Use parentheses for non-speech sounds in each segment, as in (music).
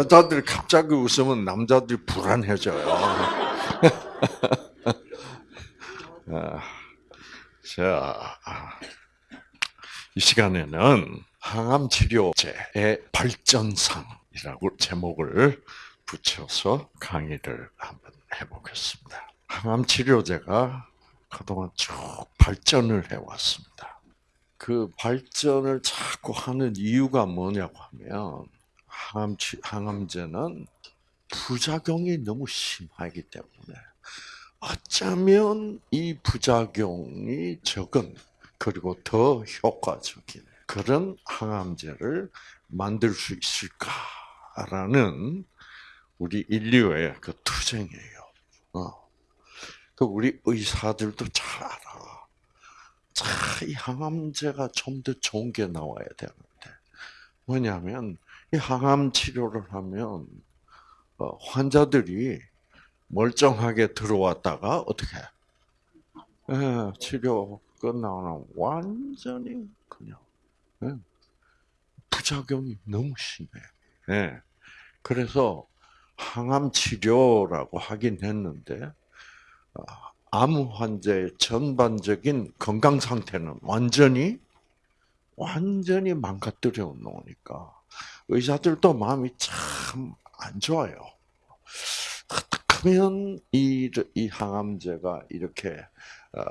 여자들이 갑자기 웃으면 남자들이 불안해져요. (laughs) 아, 자, 이 시간에는 항암 치료제의 발전상이라고 제목을 붙여서 강의를 한번 해보겠습니다. 항암 치료제가 그동안 쭉 발전을 해왔습니다. 그 발전을 자꾸 하는 이유가 뭐냐고 하면 항암 항암제는 부작용이 너무 심하기 때문에 어쩌면 이 부작용이 적은 그리고 더 효과적인 그런 항암제를 만들 수 있을까라는 우리 인류의 그 투쟁이에요. 어. 그 우리 의사들도 잘 알아. 자, 이 항암제가 좀 더 좋은 게 나와야 되는데 뭐냐면 이 항암 치료를 하면 어, 환자들이 멀쩡하게 들어왔다가 어떻게? 예, 치료 끝나고 완전히 그냥 예, 부작용이 너무 심해. 예, 그래서 항암 치료라고 하긴 했는데 어, 암 환자의 전반적인 건강 상태는 완전히 완전히 망가뜨려 놓으니까 의사들도 마음이 참 안 좋아요. 어떻게면 이, 이 항암제가 이렇게 어,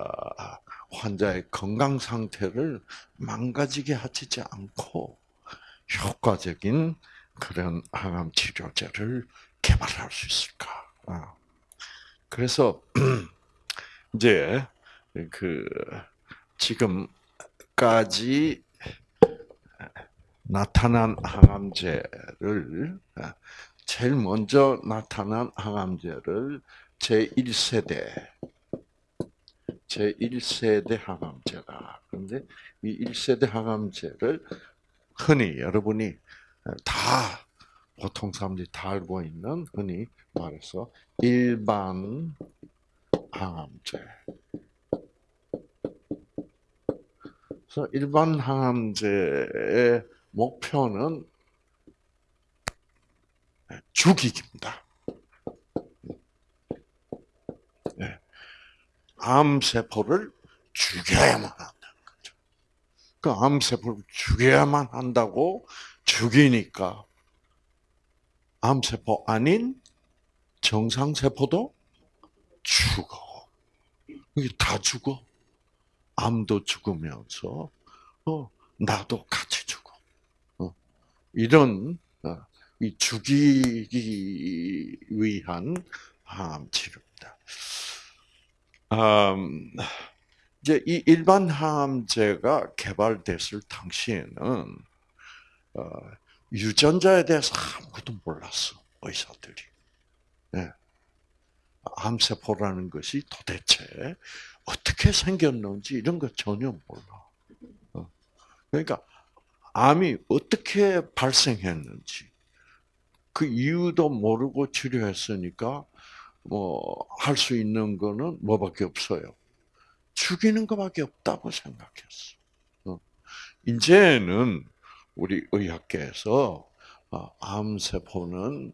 환자의 건강 상태를 망가지게 하지 않고 효과적인 그런 항암 치료제를 개발할 수 있을까? 어. 그래서 (clears throat) 이제 그 지금까지 나타난 항암제를 제일 먼저 나타난 항암제를 제1세대 제1세대 항암제가 그런데 이 1세대 항암제를 흔히 여러분이 다 보통 사람들이 다 알고 있는 흔히 말해서 일반 항암제. 그래서 일반 항암제의 목표는 죽이기입니다. 네. 암세포를 죽여야만 한다는 거죠. 그 암세포를 죽여야만 한다고 죽이니까 암세포 아닌 정상세포도 죽어. 이게 다 죽어. 암도 죽으면서, 어, 나도 같이 이런, 어, 이 죽이기 위한 암 치료입니다. 음, 이제 이 일반 항암제가 개발됐을 당시에는 어, 유전자에 대해서 아무것도 몰랐어 의사들이. 네. 암세포라는 것이 도대체 어떻게 생겼는지 이런 거 전혀 몰라. 어. 그러니까 암이 어떻게 발생했는지 그 이유도 모르고 치료했으니까 뭐 할 수 있는 거는 뭐밖에 없어요. 죽이는 것밖에 없다고 생각했어. 어. 이제는 우리 의학계에서 어, 암세포는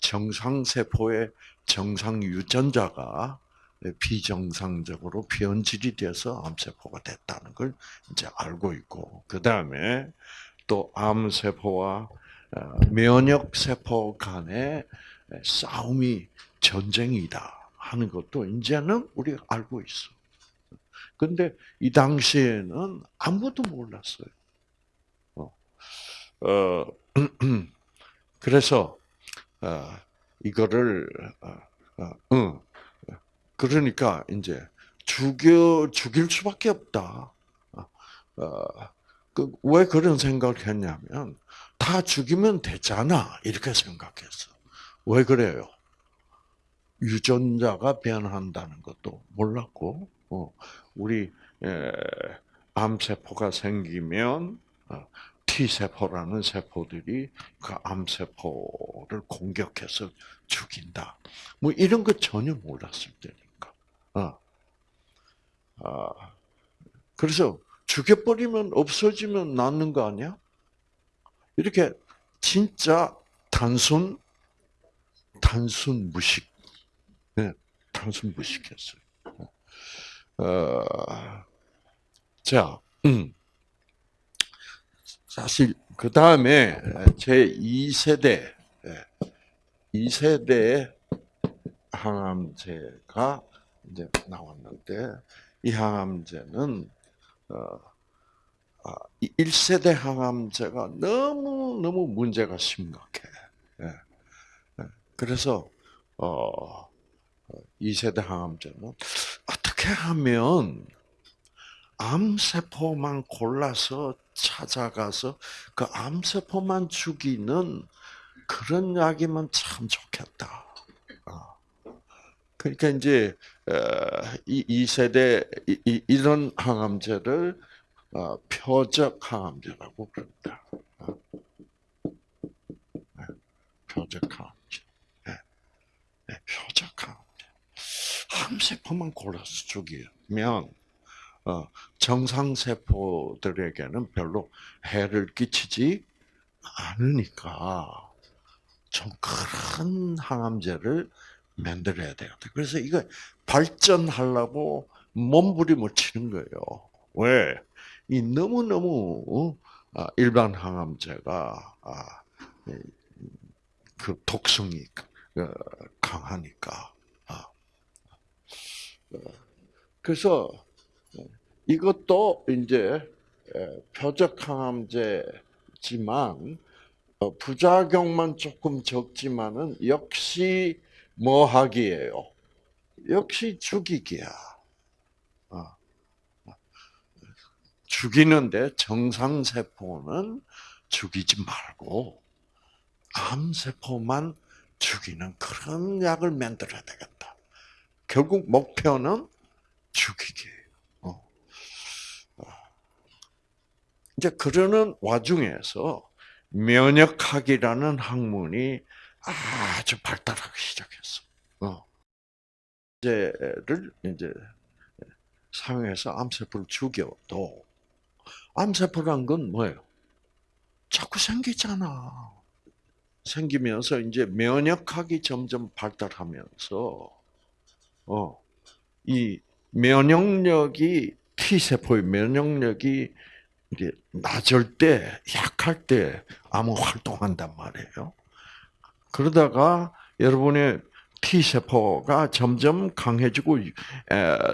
정상세포의 정상 유전자가 비정상적으로 변질이 돼서 암세포가 됐다는 걸 이제 알고 있고, 그 다음에 또 암세포와 어, 면역세포 간의 싸움이 전쟁이다 하는 것도 이제는 우리가 알고 있어. 근데 이 당시에는 아무도 몰랐어요. 어, 어 (clears throat) 그래서 어, 이거를 어. 그러니까 이제 죽여 죽일 수밖에 없다. 그, 왜 그런 생각을 했냐면 다 죽이면 되잖아 이렇게 생각했어. 왜 그래요? 유전자가 변한다는 것도 몰랐고, 우리 암세포가 생기면 T세포라는 세포들이 그 암세포를 공격해서 죽인다. 뭐 이런 거 전혀 몰랐을 때 어. 아, 그래서 죽여버리면 없어지면 낫는 거 아니야? 이렇게 진짜 단순 단순 무식, 네, 단순 무식했어요. 어, 자, 음. 사실 그 다음에 제 2세대, 2세대 항암제가 이제 나왔는데 이 항암제는 어, 1세대 아, 항암제가 너무 너무 문제가 심각해. 예. 예. 그래서 어 2세대 항암제는 어떻게 하면 암세포만 골라서 찾아가서 그 암세포만 죽이는 그런 약이면 참 좋겠다. 아. 그러니까 이제 이, 이 세대 이, 런 항암제를 어, 표적 항암제라고 부릅니다. 어. 네, 표적 항암제. 네, 네, 표적 항암제. 암세포만 골라서 죽이면 어, 정상 세포들에게는 별로 해를 끼치지 않으니까 좀큰 항암제를 만들어야 돼요. 그래서 이거 발전하려고 몸부림을 치는 거예요. 왜? 이 너무 너무 어, 일반 항암제가 아, 그 독성이 어, 강하니까. 아. 어, 그래서 이것도 이제 표적 항암제지만 부작용만 조금 적지만은 역시 뭐 하기예요? 역시 죽이기야. 죽이는데 정상세포는 죽이지 말고 암세포만 죽이는 그런 약을 만들어야 되겠다. 결국 목표는 죽이기예요. 어. 어. 이제 그러는 와중에서 면역학이라는 학문이 아주 발달하기 시작했어. 어. 이제를 이제 사용해서 암세포를 죽여도 암세포란 건 뭐예요? 자꾸 생기잖아. 생기면서 이제 면역학이 점점 발달하면서 어, 이 면역력이 T 세포의 면역력이 이게 낮을 때, 약할 때 암은 활동한단 말이에요. 그러다가 여러분의 T세포가 점점 강해지고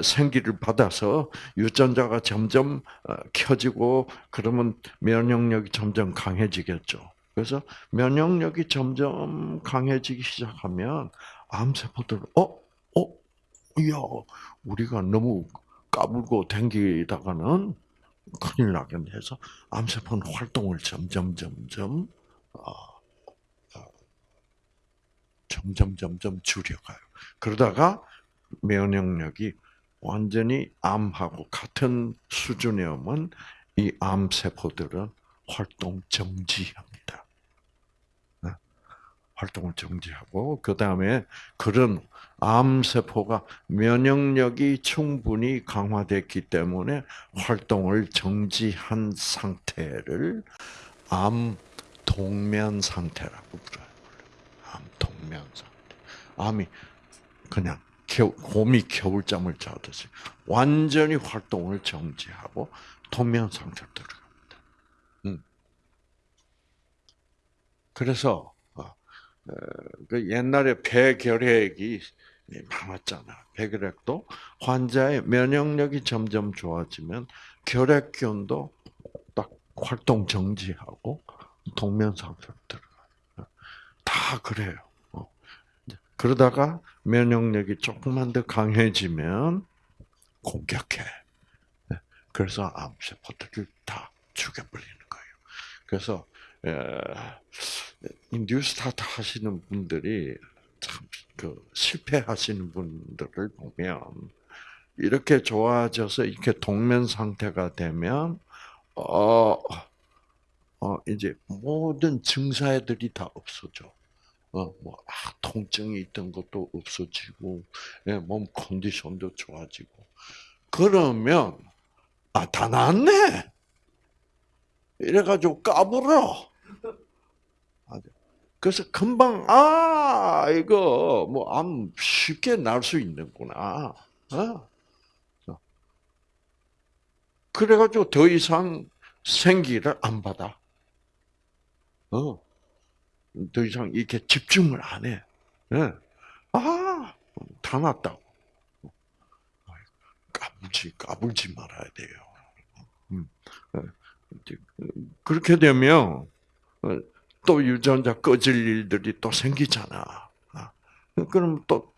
생기를 받아서 유전자가 점점 어, 켜지고 그러면 면역력이 점점 강해지겠죠. 그래서 면역력이 점점 강해지기 시작하면 암세포들 어? 어? 야, 우리가 너무 까불고 댕기다가는 큰일 나겠네 해서 암세포는 활동을 점점 점점 어, 점점 점점 줄여가요. 그러다가 면역력이 완전히 암하고 같은 수준에 오면 이 암세포들은 활동 정지합니다. 네? 활동을 정지하고 그 다음에 그런 암세포가 면역력이 충분히 강화됐기 때문에 활동을 정지한 상태를 암 동면 상태라고 불러요. 상태. 암이 그냥 곰이 겨울잠을 자듯이 완전히 활동을 정지하고 동면 상태로 들어갑니다. 음. 그래서 어, 어, 그 옛날에 폐결핵이 많았잖아. 폐결핵도 환자의 면역력이 점점 좋아지면 결핵균도 딱 활동 정지하고 동면 상태로 들어가요. 다 그래요. 그러다가 면역력이 조금만 더 강해지면 공격해. 네. 그래서 암세포들을 다 죽여버리는 거예요. 그래서 뉴스타트 하시는 분들이 참 그 실패하시는 분들을 보면 이렇게 좋아져서 이렇게 동면 상태가 되면 어, 어 이제 모든 증사들이 다 없어져. 어, 뭐, 아, 통증이 있던 것도 없어지고, 예, 몸 컨디션도 좋아지고. 그러면, 아, 다 낫네! 이래가지고 까불어. 그래서 금방 아 이거 뭐 암 쉽게 날 수 있는구나. 어? 그래가지고 더 이상 생기를 안 받아. 어. 더 이상 이렇게 집중을 안 해. 예. 아, 다 났다고. 까불지, 까불지 말아야 돼요. 음. 어, 그렇게 되면, 어, 또 유전자 꺼질 일들이 또 생기잖아. 아, 그럼 또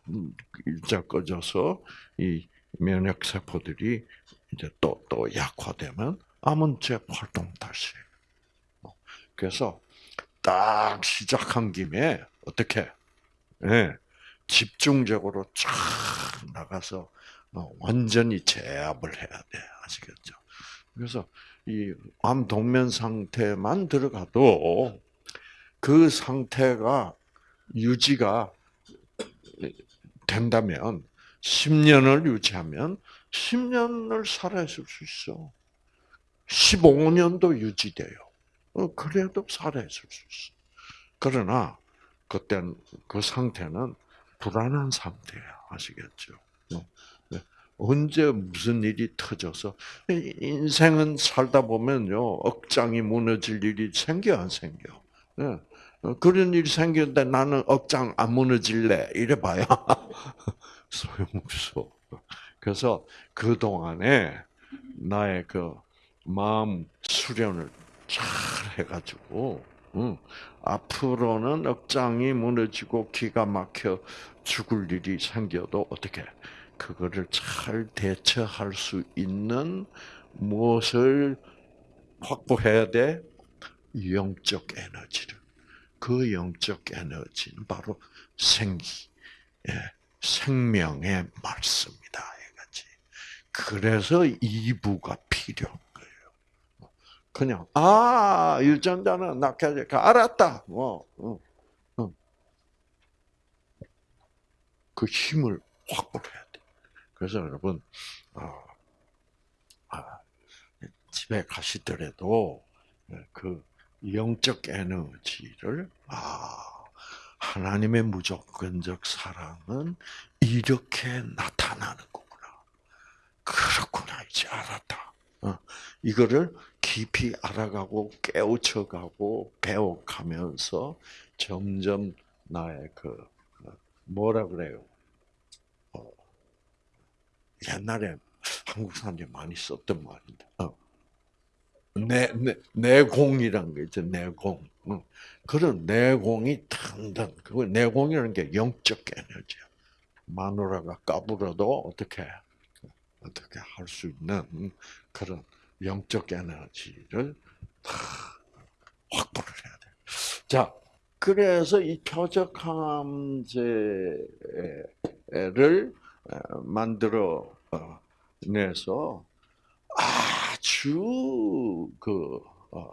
유전자 꺼져서 이 면역 세포들이 이제 또, 또 약화되면 암은 재 활동 다시. 그래서 딱 시작한 김에 어떻게 예, 집중적으로 쫙 나가서 어, 완전히 제압을 해야 돼 아시겠죠? 그래서 이 암 동면 상태만 들어가도 그 상태가 유지가 된다면 10년을 유지하면 10년을 살아 있을 수 있어. 15년도 유지돼요. 어, 그래도 살아있을 수 있어. 그러나 그땐 그 상태는 불안한 상태야. 아시겠죠? 어, 네. 언제 무슨 일이 터져서 인생은 살다 보면요 억장이 무너질 일이 생겨 안 생겨? 네. 어, 그런 일이 생겼는데 나는 억장 안 무너질래 이래봐야 (laughs) 소용없어. 그래서 그 동안에 나의 그 마음 수련을 잘 해가지고 응. 앞으로는 억장이 무너지고 기가 막혀 죽을 일이 생겨도 어떻게 그거를 잘 대처할 수 있는 무엇을 확보해야 돼? 영적 에너지를. 그 영적 에너지는 바로 생기, 예, 생명의 말씀이다. 그래서 이부가 거예요. 그냥 아 유전자는 될까 알았다. 뭐 응, 응. 그 힘을 확보해야 돼. 그래서 여러분 어, 아, 집에 가시더라도 그 영적 에너지를 아 하나님의 무조건적 사랑은 이렇게 나타나는 거구나. 그렇구나 이제 알았다. 어, 이거를 깊이 알아가고 깨우쳐가고 배워가면서 점점 나의 그 어, 뭐라 그래요? 어, 옛날에 한국 사람들이 많이 썼던 말인데 어, 내, 내, 내공이란 거 있죠, 내공. 그런 내공이 tan단, 그 내공이라는 게 영적 에너지야. 마누라가 까불어도 어떻게, 어떻게 할 수 있는 그런 영적 에너지를 확보를 해야 돼. 자, 그래서 이 표적항암제를 만들어 내서 아주 그 어,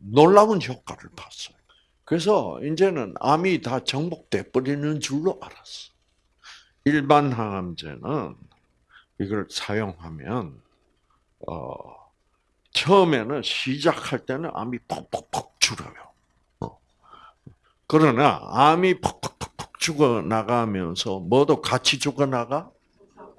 놀라운 효과를 봤어요. 그래서 이제는 암이 다 정복돼 버리는 줄로 알았어. 일반 항암제는 이걸 사용하면 어, 처음에는 시작할 때는 암이 퍽퍽퍽 죽어요. 어. 그러나 암이 퍽퍽퍽 죽어 나가면서 뭐도 같이 죽어 나가?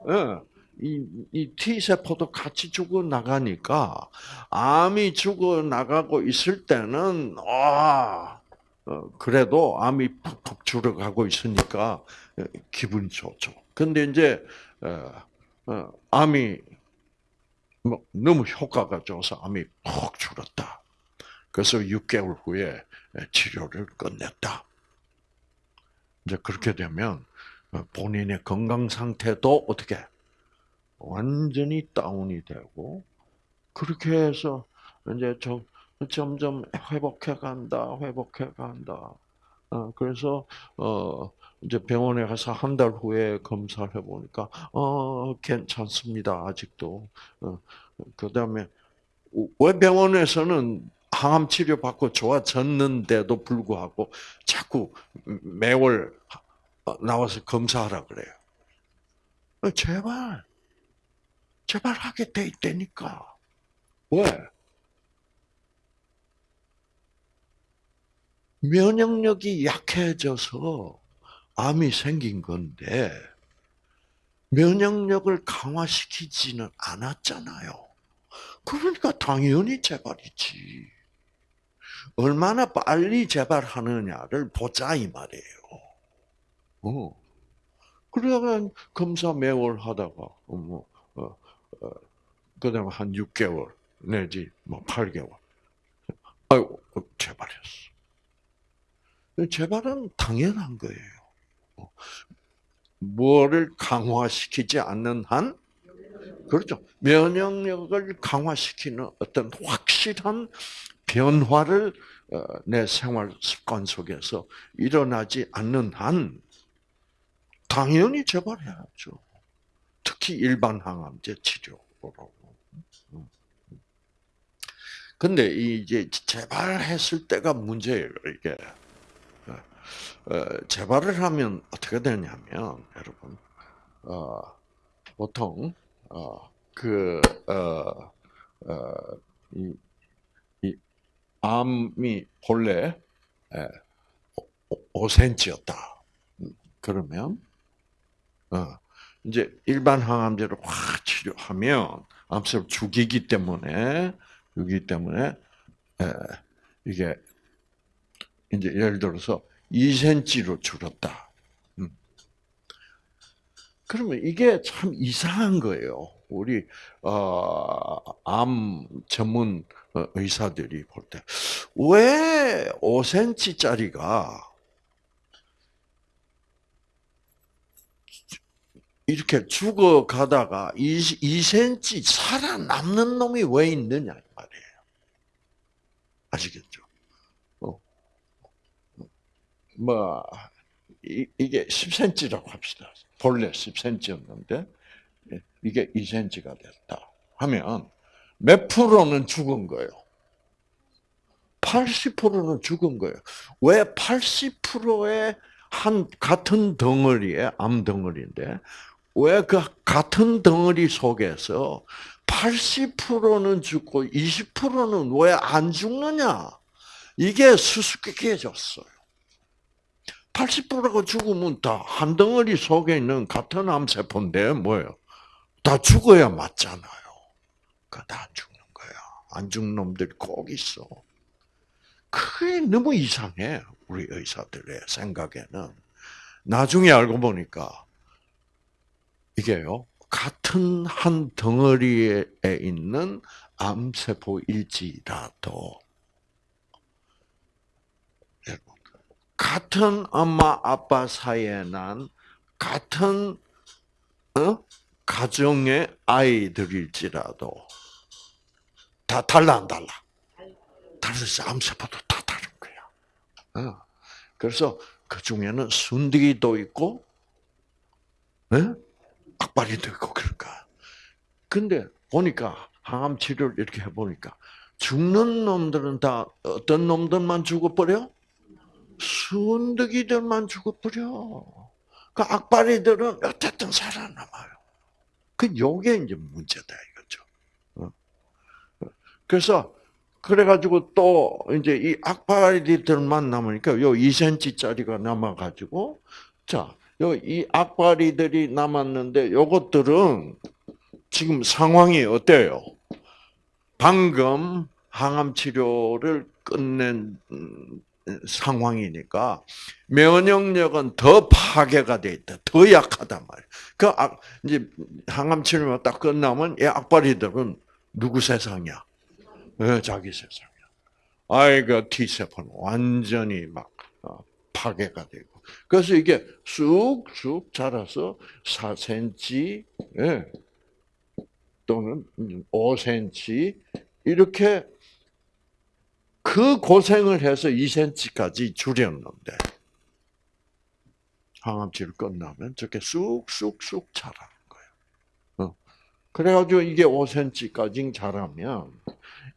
예. 이, 이 T세포도 같이 죽어 나가니까, 암이 죽어 나가고 있을 때는, 아, 어, 그래도 암이 푹푹 줄어가고 있으니까 어, 기분이 좋죠. 근데 이제, 어, 암이 뭐 너무 효과가 좋아서 암이 푹 줄었다. 그래서 6개월 후에 치료를 끝냈다. 이제 그렇게 되면 본인의 건강 상태도 어떻게 완전히 다운이 되고 그렇게 해서 이제 좀 점점 회복해 간다, 회복해 간다. 어, 그래서 어 이제 병원에 가서 한 달 후에 검사를 해보니까 어 괜찮습니다 아직도. 어, 그다음에 왜 병원에서는 항암 치료 받고 좋아졌는데도 불구하고 자꾸 매월 나와서 검사하라 그래요. 어, 제발 제발 하게 돼 있다니까. 왜? 면역력이 약해져서 암이 생긴 건데 면역력을 강화시키지는 않았잖아요. 그러니까 당연히 재발이지. 얼마나 빨리 재발하느냐를 보자 이 말이에요. 어. 그러면 검사 매월 하다가 뭐 어, 어, 그다음에 한 6개월 내지 뭐 8개월. 아이고 재발했어. 재발은 당연한 거예요. 뭐를 강화시키지 않는 한 그렇죠. 면역력을 강화시키는 어떤 확실한 변화를 어, 내 생활 습관 속에서 일어나지 않는 한 당연히 재발해야죠. 특히 일반 항암제 치료로. 근데 이제 재발했을 때가 문제예요, 이게. 어, 재발을 하면 어떻게 되냐면, 여러분, 어, 보통, 어, 그, 어, 어, 이, 이, 암이 본래, 에, 5cm였다. 그러면, 어, 이제 일반 항암제로 확 치료하면 암세포 죽이기 때문에 죽이기 때문에 에, 이게 이제 예를 들어서 2cm로 줄었다. 음. 그러면 이게 참 이상한 거예요. 우리 어, 암 전문 의사들이 볼 때 왜 5cm짜리가 이렇게 죽어가다가 2cm 살아남는 놈이 왜 있느냐 말이에요. 아시겠죠? 어. 뭐 이, 게 10cm라고 합시다. 본래 10cm였는데 이게 2cm가 됐다 하면 몇 프로는 죽은 거예요? 80%는 죽은 거예요. 왜 80%의 한 같은 덩어리에 암 덩어리인데 왜 그 같은 덩어리 속에서 80%는 죽고 20%는 왜 안 죽느냐? 이게 수수께끼해졌어요. 80%가 죽으면 다 한 덩어리 속에 있는 같은 암세포인데 뭐예요? 다 죽어야 맞잖아요. 그다 죽는 거야. 안 죽는 놈들이 꼭 있어. 그게 너무 이상해. 우리 의사들의 생각에는. 나중에 알고 보니까 이게요. 같은 한 덩어리에 있는 암세포일지라도 같은 엄마 아빠 사이에 난 같은 어? 가정의 아이들일지라도 다 달라 안 달라? 다르지 암세포도 다 다른 거야. 어. 그래서 그 중에는 순디기도 있고, 네? 악바리도 있고 그럴까. 근데 보니까 항암 치료를 이렇게 해보니까 죽는 놈들은 다 어떤 놈들만 죽어버려? 순득이들만 죽어버려. 그 악바리들은 어쨌든 살아남아요. 그 요게 이제 문제다 이거죠. 어? 그래서 그래가지고 또 이제 이 악바리들만 남으니까 요 2cm짜리가 남아가지고 자이 악바리들이 남았는데 요것들은 지금 상황이 어때요? 방금 항암 치료를 끝낸 음, 상황이니까 면역력은 더 파괴가 돼 있다. 더 약하단 말이야. 그 악, 이제 항암 치료가 딱 끝나면 이 악바리들은 누구 세상이야? 네, 자기 세상이야. 아이가 T 세포는 완전히 막 어, 파괴가 되고 그래서 이게 쑥쑥 자라서 4cm 예, 또는 5cm 이렇게 그 고생을 해서 2cm까지 줄였는데 항암치를 끝나면 저렇게 쑥쑥쑥 자라는 거예요. 어. 그래가지고 이게 5cm까지 자라면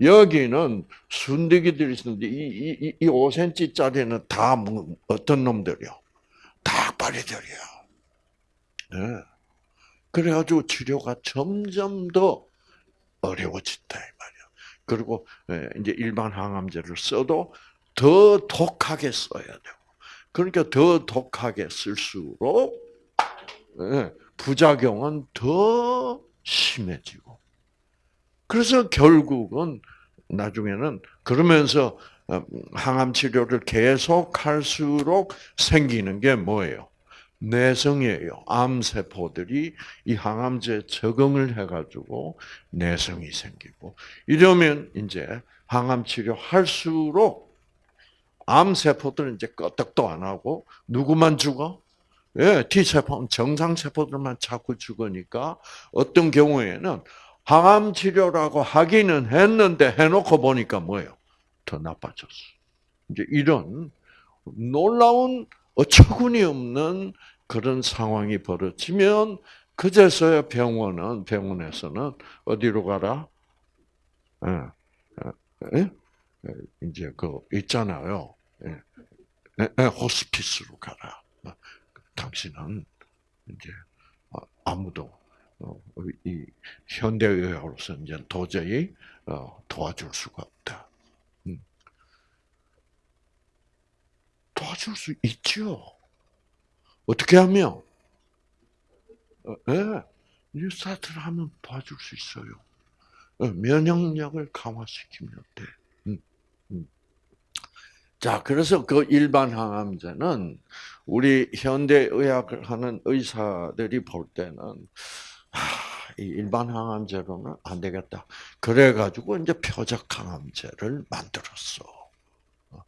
여기는 순대기들이 있는데 이, 이, 이 5cm짜리는 다 뭐, 어떤 놈들이요? 닭발이들이야. 네. 그래가지고 치료가 점점 더 어려워진다. 그리고 예, 이제 일반 항암제를 써도 더 독하게 써야 되고, 그러니까 더 독하게 쓸수록 예, 부작용은 더 심해지고. 그래서 결국은 나중에는 그러면서 어, 항암 치료를 계속 할수록 생기는 게 뭐예요? 내성이에요. 암세포들이 이 항암제에 적응을 해가지고 내성이 생기고 이러면 이제 항암 치료 할수록 암세포들은 이제 끄떡도 안 하고 누구만 죽어? 예, T세포, 정상세포들만 자꾸 죽으니까 어떤 경우에는 항암 치료라고 하기는 했는데 해놓고 보니까 뭐예요? 더 나빠졌어. 이제 이런 놀라운 어처구니 없는 그런 상황이 벌어지면 그제서야 병원은 병원에서는 어디로 가라? 예, 예, 예? 이제 그 있잖아요. 예, 예, 예, 호스피스로 가라. 당신은 이제 아무도 어, 이 현대의학으로서 이제 도저히 어, 도와줄 수가 없다. 음. 도와줄 수 있죠. 어떻게 하면? 어, 예, 뉴스타트를 하면 도와줄 수 있어요. 어, 면역력을 강화시키면 돼. 음, 음. 자, 그래서 그 일반 항암제는 우리 현대 의학을 하는 의사들이 볼 때는 하, 이 일반 항암제로는 안 되겠다. 그래 가지고 이제 표적 항암제를 만들었어. 어,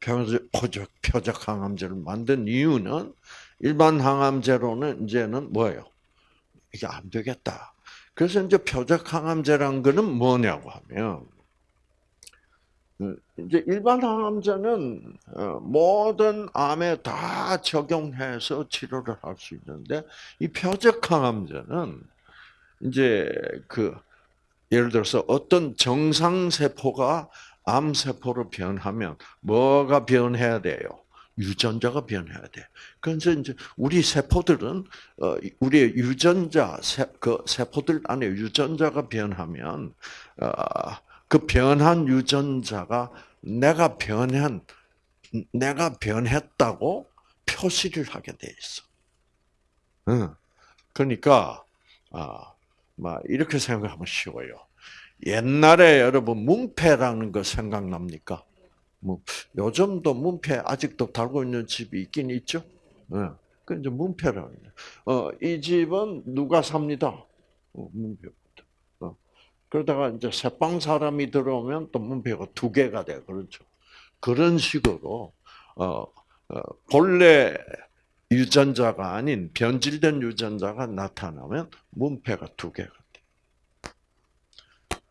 표적, 표적 항암제를 만든 이유는 일반 항암제로는 이제는 뭐예요? 이게 안 되겠다. 그래서 이제 표적 항암제란 거는 뭐냐고 하면 어, 이제 일반 항암제는 어, 모든 암에 다 적용해서 치료를 할 수 있는데 이 표적 항암제는 이제 그 예를 들어서 어떤 정상 세포가 암 세포로 변하면 뭐가 변해야 돼요? 유전자가 변해야 돼. 그래서 이제 우리 세포들은 어 우리의 유전자 세, 그 세포들 안에 유전자가 변하면 어그 변한 유전자가 내가 변한 내가 변했다고 표시를 하게 돼 있어. 응. 그러니까 아, 막 이렇게 생각하면 쉬워요. 옛날에 여러분 문패라는 거 생각납니까? 뭐 요즘도 문패 아직도 달고 있는 집이 있긴 있죠. 예. 그 이제 문패라는 어, 이 집은 누가 삽니다. 어, 문패부터. 어. 그러다가 이제 새빵 사람이 들어오면 또 문패가 두 개가 돼. 그렇죠. 그런 식으로 어, 어, 본래 유전자가 아닌 변질된 유전자가 나타나면 문패가 두 개가 돼.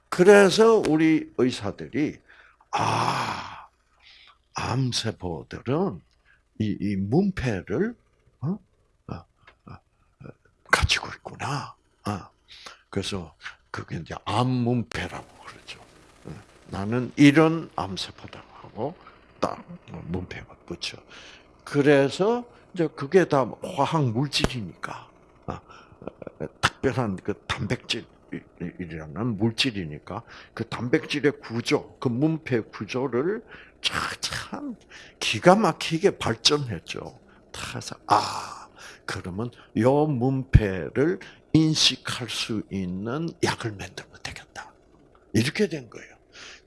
그래서 우리 의사들이 아 암세포들은 이, 이 문패를 어? 어, 어, 가지고 있구나. 어. 그래서 그게 이제 암문패라고 그러죠. 어. 나는 이런 암세포다 하고 딱 문패가 붙여. 그래서 이제 그게 다 화학 물질이니까 어, 특별한 그 단백질. 이라는 물질이니까 그 단백질의 구조, 그 문패 구조를 참 기가 막히게 발전했죠. 그래서 아 그러면 요 문패를 인식할 수 있는 약을 만들면 되겠다. 이렇게 된 거예요.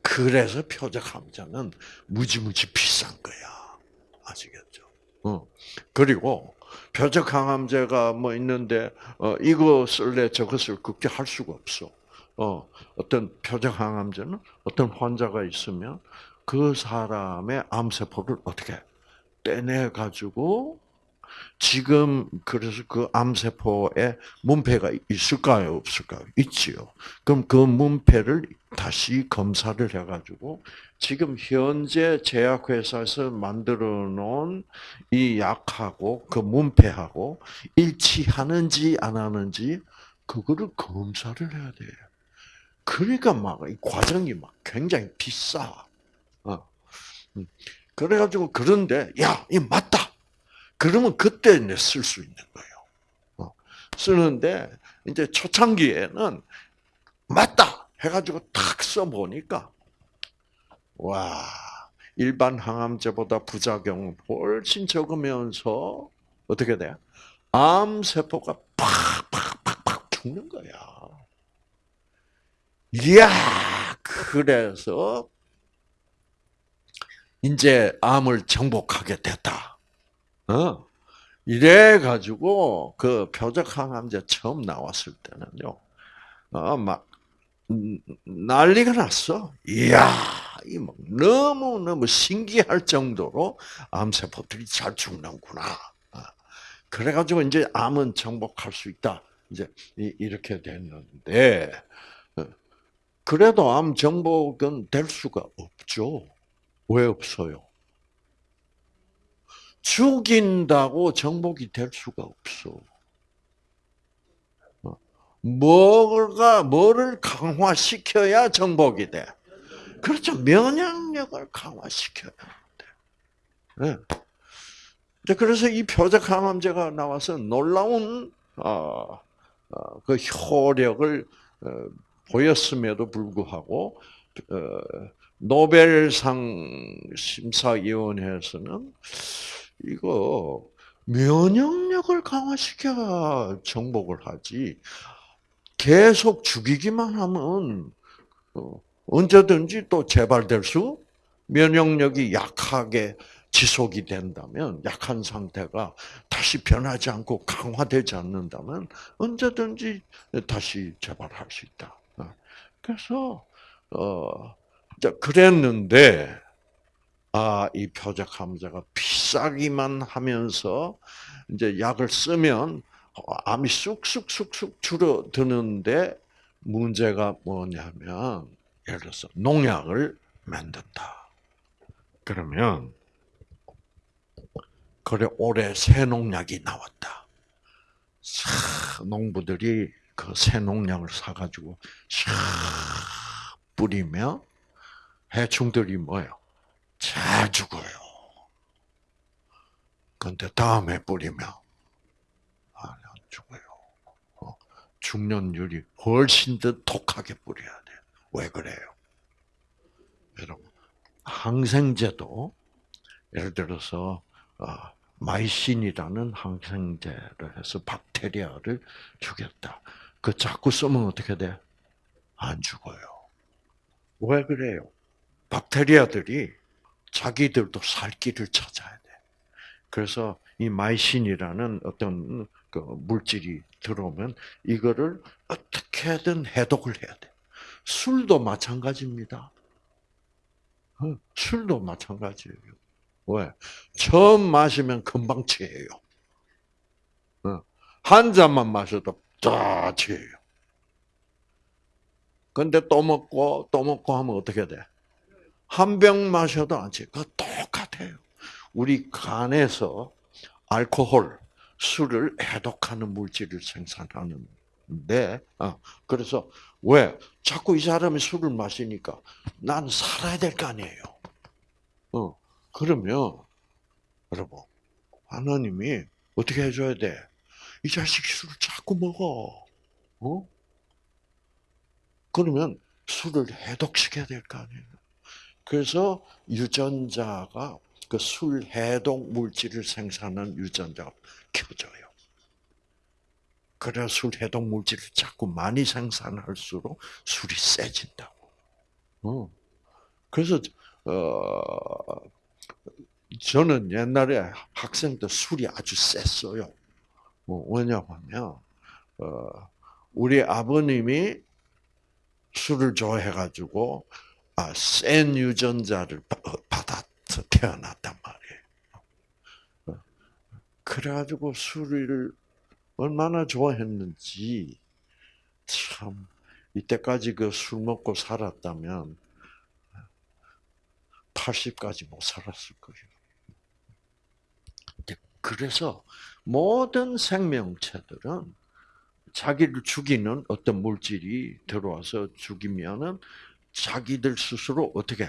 그래서 표적 함자는 무지무지 비싼 거야. 아시겠죠? 어. 그리고 표적 항암제가 뭐 있는데 어, 이거 쓸래 저것을 그렇게 할 수가 없어. 어, 어떤 표적 항암제는 어떤 환자가 있으면 그 사람의 암세포를 어떻게 떼내 가지고 지금 그래서 그 암세포에 문패가 있을까요, 없을까요? 있지요. 그럼 그 문패를 다시 검사를 해가지고 지금 현재 제약회사에서 만들어 놓은 이 약하고 그 문패하고 일치하는지 안 하는지 그거를 검사를 해야 돼요. 그러니까 막 이 과정이 막 굉장히 비싸. 어. 음. 그래가지고 그런데 야, 이 맞다. 그러면 그때 이제 쓸 수 있는 거예요. 어. 쓰는데 이제 초창기에는 맞다 해가지고 탁 써보니까 와 일반 항암제보다 부작용은 훨씬 적으면서 어떻게 돼? 암 세포가 팍팍팍팍 죽는 거야. 이야, 그래서 이제 암을 정복하게 됐다. 어? 이래 가지고 그 표적 항암제 처음 나왔을 때는요. 어, 막 음, 난리가 났어. 이야, 이뭐 너무 너무 신기할 정도로 암세포들이 잘 죽는구나. 아, 그래가지고 이제 암은 정복할 수 있다. 이제 이렇게 됐는데 어, 그래도 암 정복은 될 수가 없죠. 왜 없어요? 죽인다고 정복이 될 수가 없어. 어, 뭐가 뭐를 강화시켜야 정복이 돼? 그렇죠. 면역력을 강화시켜야 돼. 네. 그래서 이 표적 항암제가 나와서 놀라운 어, 어, 그 효력을 어, 보였음에도 불구하고 어, 노벨상 심사위원회에서는 이거 면역력을 강화시켜 정복을 하지 계속 죽이기만 하면 어, 언제든지 또 재발될 수 면역력이 약하게 지속이 된다면 약한 상태가 다시 변하지 않고 강화되지 않는다면 언제든지 다시 재발할 수 있다. 어, 그래서 어 그랬는데 아, 이 표적 함자가 비싸기만 하면서 이제 약을 쓰면 암이 쑥쑥쑥쑥 줄어드는데 문제가 뭐냐면 예를 들어서 농약을 만든다. 그러면 그래 올해 새 농약이 나왔다. 사, 농부들이 그 새 농약을 사가지고 샥 뿌리면 해충들이 뭐예요? 잘 죽어요. 근데 다음에 뿌리면 안 죽어요. 어, 죽는율이 훨씬 더 독하게 뿌려야 돼요. 왜 그래요? 여러분, 항생제도 예를 들어서 어, 마이신이라는 항생제를 해서 박테리아를 죽였다. 그 자꾸 쓰면 어떻게 돼? 안 죽어요. 왜 그래요? 박테리아들이 자기들도 살 길을 찾아야 돼. 그래서 이 마이신이라는 어떤 그 물질이 들어오면 이거를 어떻게든 해독을 해야 돼. 술도 마찬가지입니다. 어, 술도 마찬가지예요. 왜? 처음 마시면 금방 취해요. 어, 한 잔만 마셔도 다 취해요. 근데 또 먹고 또 먹고 하면 어떻게 돼? 한 병 마셔도 안 취해. 그 똑같아요. 우리 간에서 알코올, 술을 해독하는 물질을 생산하는데, 어, 그래서 왜 자꾸 이 사람이 술을 마시니까 난 살아야 될 거 아니에요. 어, 그러면 여러분 하나님이 어떻게 해줘야 돼? 이 자식 술을 자꾸 먹어. 어? 그러면 술을 해독시켜야 될 거 아니에요. 그래서 유전자가 그 술 해독 물질을 생산하는 유전자가 켜져요. 그래 술 해독 물질을 자꾸 많이 생산할수록 술이 세진다고. 어. 그래서 어 저는 옛날에 학생 때 술이 아주 셌어요. 뭐 왜냐하면 어 우리 아버님이 술을 좋아해가지고 아, 센 유전자를 받아서 태어났단 말이에요. 그래가지고 술을 얼마나 좋아했는지 참 이때까지 그 술 먹고 살았다면 80까지 못 살았을 거예요. 그래서 모든 생명체들은 자기를 죽이는 어떤 물질이 들어와서 죽이면은 자기들 스스로 어떻게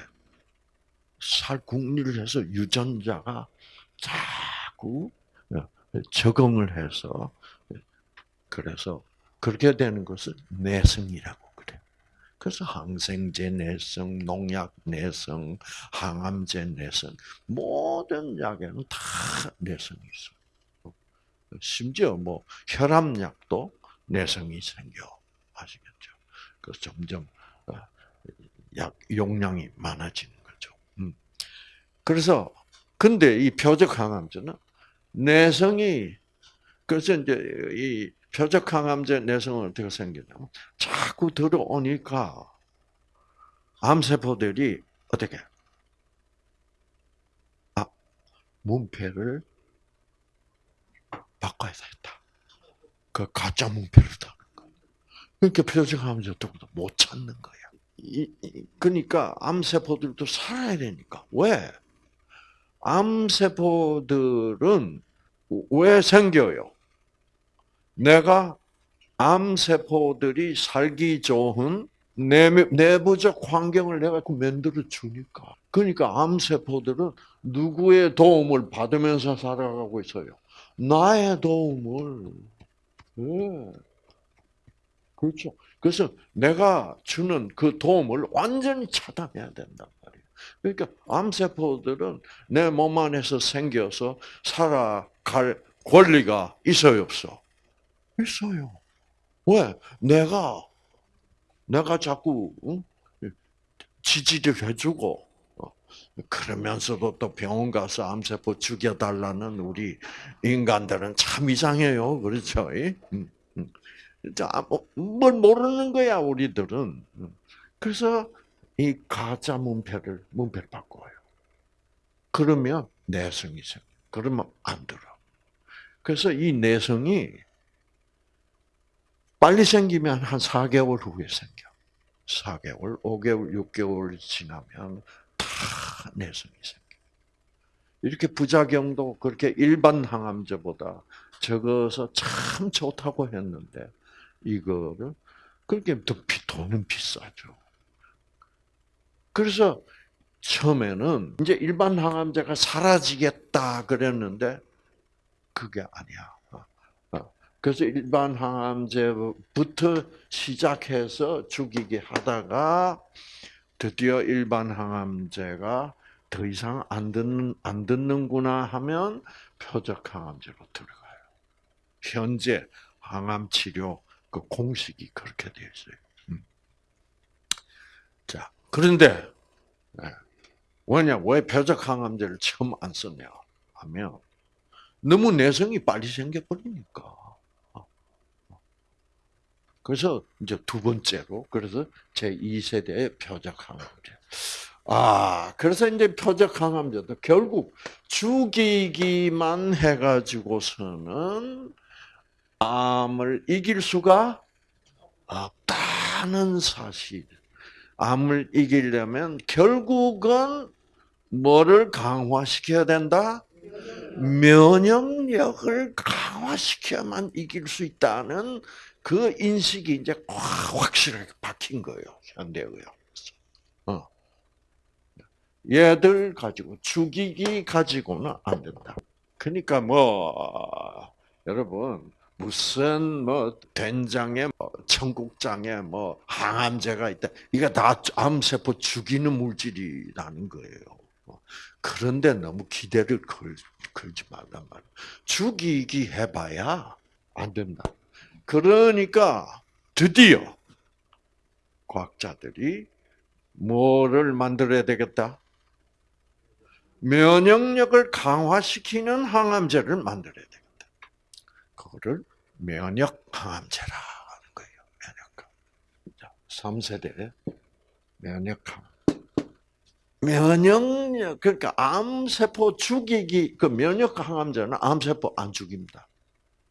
살궁리를 해서 유전자가 자꾸 어, 적응을 해서 그래서 그렇게 되는 것을 내성이라고 그래. 그래서 항생제 내성, 농약 내성, 항암제 내성, 모든 약에는 다 내성이 있어요. 심지어 뭐 혈압약도 내성이 생겨. 아시겠죠? 그 점점 어, 약 용량이 많아지는 거죠. 음. 그래서 근데 이 표적 항암제는 내성이 그래서 이제 이 표적 항암제 내성은 어떻게 생기냐면 자꾸 들어오니까 암세포들이 어떻게 아 문패를 바꿔야 되겠다. 그 가짜 문패를 다. 그러니까 표적 항암제도 못 찾는 이, 그러니까 암세포들도 살아야 되니까 왜? 암세포들은 왜 생겨요? 내가 암세포들이 살기 좋은 내부적 환경을 내가 만들어 주니까. 그러니까 암세포들은 누구의 도움을 받으면서 살아가고 있어요? 나의 도움을. 네. 그렇죠. 그래서 내가 주는 그 도움을 완전히 차단해야 된단 말이에요. 그러니까 암세포들은 내 몸 안에서 생겨서 살아갈 권리가 있어요, 없어? 있어요. 왜? 내가 내가 자꾸 응? 지지를 해주고 어, 그러면서도 또 병원 가서 암세포 죽여달라는 우리 인간들은 참 이상해요. 그렇죠? 응? 뭐, 뭘 모르는 거야 우리들은. 그래서 이 가짜 문패를 문패를 바꿔요. 그러면 내성이 생겨. 그러면 안 들어. 그래서 이 내성이 빨리 생기면 한 4개월 후에 생겨. 4개월, 5개월, 6개월 지나면 다 내성이 생겨. 이렇게 부작용도 그렇게 일반 항암제보다 적어서 참 좋다고 했는데 이거를 그렇게 더 돈은 비싸죠. 그래서 처음에는 이제 일반 항암제가 사라지겠다 그랬는데 그게 아니야. 어, 어. 그래서 일반 항암제부터 시작해서 죽이게 하다가 드디어 일반 항암제가 더 이상 안 듣는 안 듣는구나 하면 표적 항암제로 들어가요. 현재 항암 치료 그 공식이 그렇게 되어 있어요. 음. 자, 그런데 왜냐 왜 표적 항암제를 처음 안 썼냐 하면 너무 내성이 빨리 생겨버리니까. 그래서 이제 두 번째로 그래서 제 2세대의 표적 항암제. 아, 그래서 이제 표적 항암제도 결국 죽이기만 해가지고서는 암을 이길 수가 없다는 사실. 암을 이기려면 결국은 뭐를 강화시켜야 된다? 면역력을 강화시켜야만 이길 수 있다는 그 인식이 이제 확실하게 박힌 거예요. 현대 의학에서. 어. 얘들 가지고 죽이기 가지고는 안 된다. 그러니까 뭐 여러분 무슨 뭐 된장에 뭐 청국장에 뭐 항암제가 있다. 이거 다 암세포 죽이는 물질이라는 거예요. 그런데 너무 기대를 걸, 걸지 말란 말이야. 죽이기 해봐야 안 된다. 그러니까 드디어 과학자들이 뭐를 만들어야 되겠다? 면역력을 강화시키는 항암제를 만들어야 되겠다. 그거를 면역 항암제라 하는 거예요. 면역 항. 3세대 면역 항. 면역력 그러니까 암세포 죽이기 그 면역 항암제는 암세포 안 죽입니다.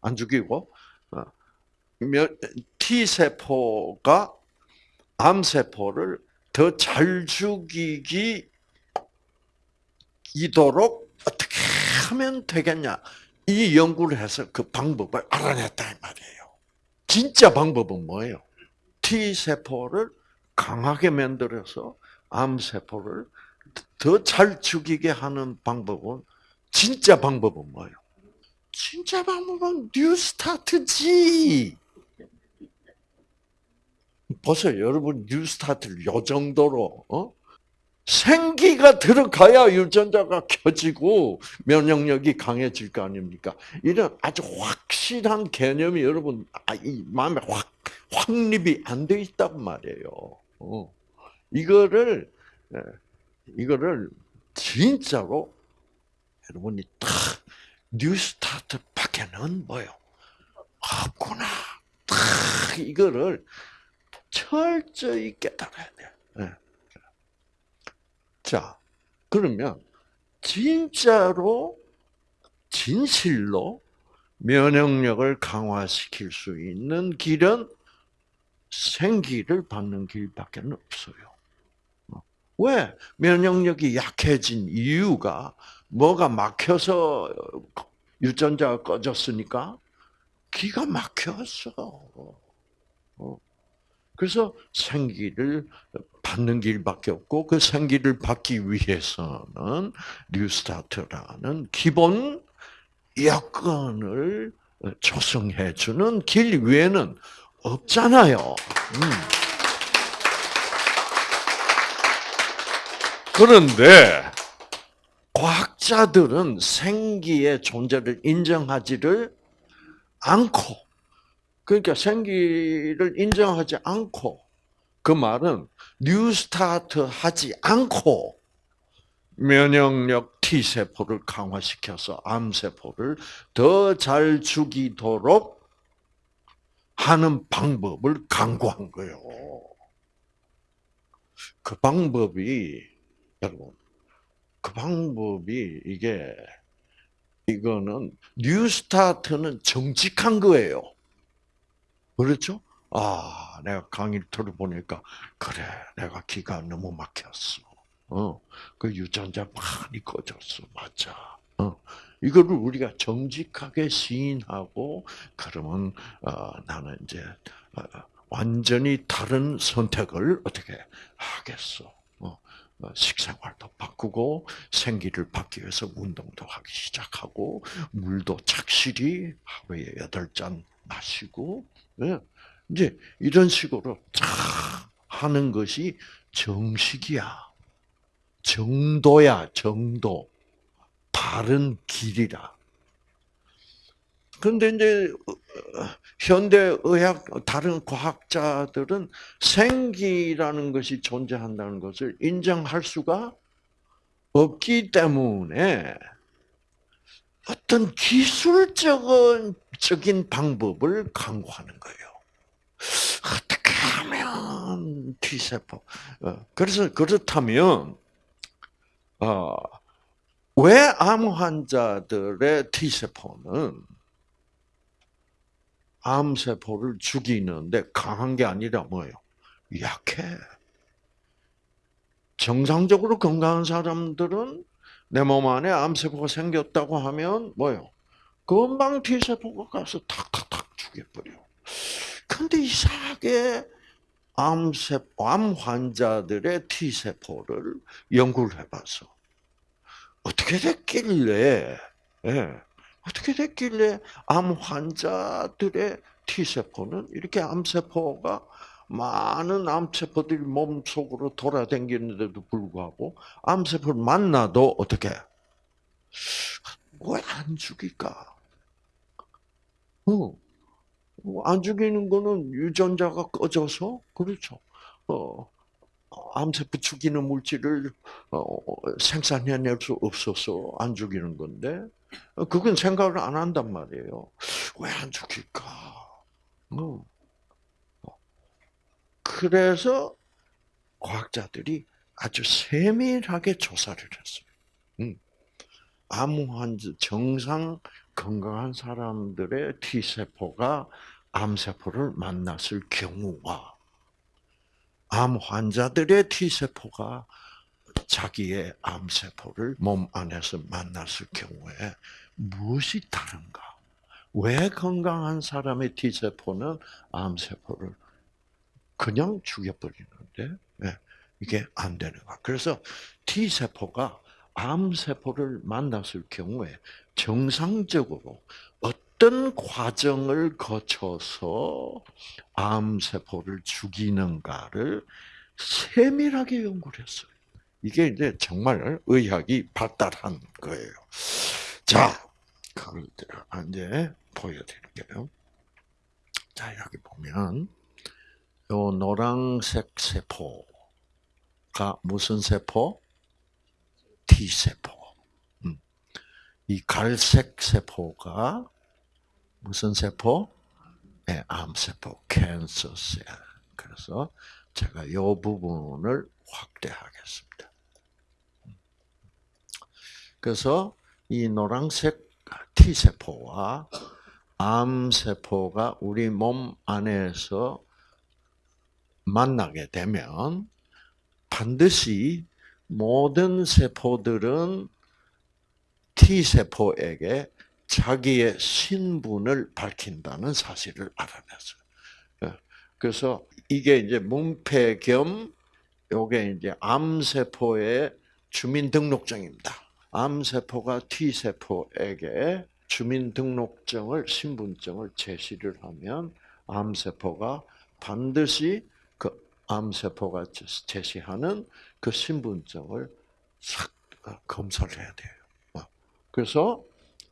안 죽이고 어, T 세포가 암세포를 더 잘 죽이기 이도록 어떻게 하면 되겠냐? 이 연구를 해서 그 방법을 알아냈다 이 말이에요. 진짜 방법은 뭐예요? T 세포를 강하게 만들어서 암 세포를 더 잘 죽이게 하는 방법은 진짜 방법은 뭐예요? 진짜 방법은 뉴스타트지. 보세요. 여러분 뉴스타트를 요 정도로 어? 생기가 들어가야 유전자가 켜지고 면역력이 강해질 거 아닙니까? 이런 아주 확실한 개념이 여러분 아, 이 마음에 확 확립이 안 돼 있단 말이에요. 어. 이거를 예, 이거를 진짜로 여러분이 딱 뉴스타트밖에는 뭐요? 없구나. 딱 이거를 철저히 깨달아야 돼. 예. 자, 그러면 진짜로 진실로 면역력을 강화시킬 수 있는 길은 생기를 받는 길밖에 없어요. 어. 왜 면역력이 약해진 이유가 뭐가 막혀서 유전자가 꺼졌으니까 기가 막혔어. 어. 그래서 생기를 받는 길밖에 없고 그 생기를 받기 위해서는 뉴스타트라는 기본 여건을 조성해 주는 길 외에는 없잖아요. 음. 그런데 과학자들은 생기의 존재를 인정하지를 않고 그러니까 생기를 인정하지 않고 그 말은 뉴스타트 하지 않고 면역력 T세포를 강화시켜서 암세포를 더 잘 죽이도록 하는 방법을 강구한 거예요. 그 방법이 여러분 그 방법이 이게 이거는 New Start는 정직한 거예요. 그렇죠? 아, 내가 강의를 들어보니까 그래, 내가 기가 너무 막혔어. 어, 그 유전자 많이 꺼졌어, 맞아. 어, 이거를 우리가 정직하게 시인하고 그러면 어, 나는 이제 어, 완전히 다른 선택을 어떻게 하겠어? 어, 어, 식생활도 바꾸고 생기를 받기 위해서 운동도 하기 시작하고 물도 착실히 하루에 여덟 잔 마시고 예. 이제 이런 식으로 쫙 하는 것이 정식이야. 정도야, 정도. 바른 길이라. 근데 이제 현대 의학 다른 과학자들은 생기라는 것이 존재한다는 것을 인정할 수가 없기 때문에 어떤 기술적인 적인 방법을 강구하는 거예요. 어떻게 하면 T세포. 어, 그래서 그렇다면, 어, 왜암 환자들의 T세포는 암세포를 죽이는데 강한 게 아니라 뭐예요? 약해. 정상적으로 건강한 사람들은 내 몸 안에 암세포가 생겼다고 하면 뭐요? 금방 T세포가 가서 탁탁탁 죽여버려. 근데 이상하게 암세포, 암 환자들의 T세포를 연구를 해봤어. 어떻게 됐길래, 예, 어떻게 됐길래 암 환자들의 T세포는 이렇게 암세포가 많은 암세포들이 몸 속으로 돌아다니는데도 불구하고 암세포를 만나도 어떻게 왜 안 죽일까? 어. 안 죽이는 거는 유전자가 꺼져서 그렇죠. 어, 암세포 죽이는 물질을 어, 생산해낼 수 없어서 안 죽이는 건데 그건 생각을 안 한단 말이에요. 왜 안 죽일까? 어. 그래서 과학자들이 아주 세밀하게 조사를 했어요. 음. 암 환자 정상 건강한 사람들의 T 세포가 암 세포를 만났을 경우와 암 환자들의 T 세포가 자기의 암 세포를 몸 안에서 만났을 경우에 무엇이 다른가? 왜 건강한 사람의 T 세포는 암 세포를 그냥 죽여버리는데 네, 이게 안 되는가? 그래서 T 세포가 암 세포를 만났을 경우에 정상적으로 어떤 과정을 거쳐서 암세포를 죽이는가를 세밀하게 연구를 했어요. 이게 이제 정말 의학이 발달한 거예요. 자, 그걸 이제 보여드릴게요. 자, 여기 보면, 요 노란색 세포가 무슨 세포? T세포. 음. 이 갈색 세포가 무슨 세포? 네, 암세포, 캔서 셀. 그래서 제가 이 부분을 확대하겠습니다. 그래서 이 노란색 T세포와 암세포가 우리 몸 안에서 만나게 되면 반드시 모든 세포들은 T세포에게 자기의 신분을 밝힌다는 사실을 알아냈어요. 예. 그래서 이게 이제 문패 겸 요게 이제 암세포의 주민등록증입니다. 암세포가 T세포에게 주민등록증을, 신분증을 제시를 하면 암세포가 반드시 그 암세포가 제시하는 그 신분증을 싹 어, 검사를 해야 돼요. 어. 그래서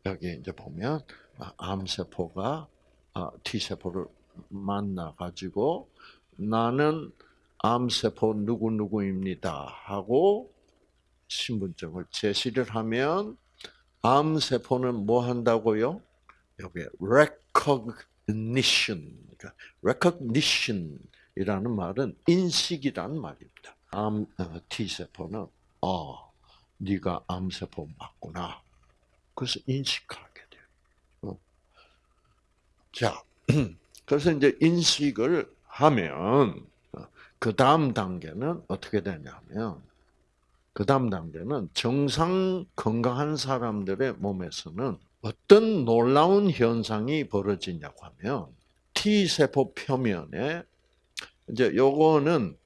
여기 이제 보면 아, 암세포가 아, T세포를 만나 가지고 나는 암세포 누구누구입니다 하고 신분증을 제시를 하면 암세포는 뭐 한다고요? 여기 recognition, 그러니까 recognition이라는 말은 인식이라는 말입니다. 암 어, T세포는 어, 네가 암세포 맞구나. 그래서 인식하게 돼요. 어. 자, (clears throat) 그래서 이제 인식을 하면 어, 그 다음 단계는 어떻게 되냐면 그 다음 단계는 정상 건강한 사람들의 몸에서는 어떤 놀라운 현상이 벌어지냐고 하면 T세포 표면에 이제 요거는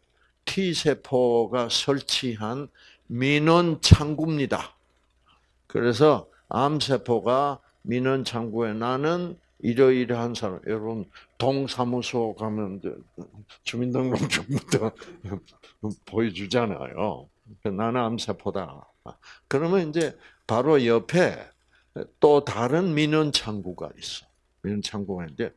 T세포가 설치한 민원 창구입니다. 그래서 암세포가 민원 창구에 나는 이러이러한 사람, 여러분 동사무소 가면 주민등록증부터 (laughs) 보여주잖아요. 나는 암세포다. 그러면 이제 바로 옆에 또 다른 민원 창구가 있어. 민원 창구가 이제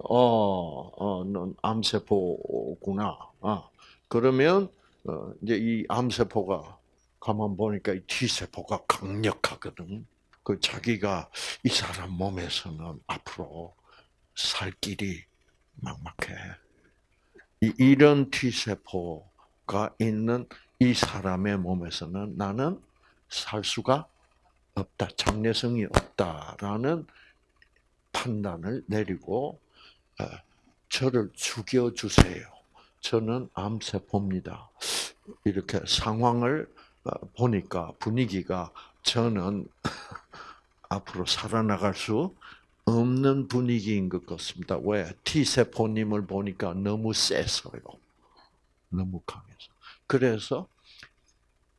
어, 어, 넌 암세포구나. 아, 그러면 어, 이제 이 암세포가 가만 보니까 이 T세포가 강력하거든. 그 자기가 이 사람 몸에서는 앞으로 살 길이 막막해. 이, 이런 T세포가 있는 이 사람의 몸에서는 나는 살 수가 없다. 장래성이 없다라는 판단을 내리고 어, 저를 죽여 주세요. 저는 암세포입니다. 이렇게 상황을 어, 보니까 분위기가 저는 앞으로 살아나갈 수 없는 분위기인 것 같습니다. 왜? T세포님을 보니까 너무 세서요. 너무 강해서. 그래서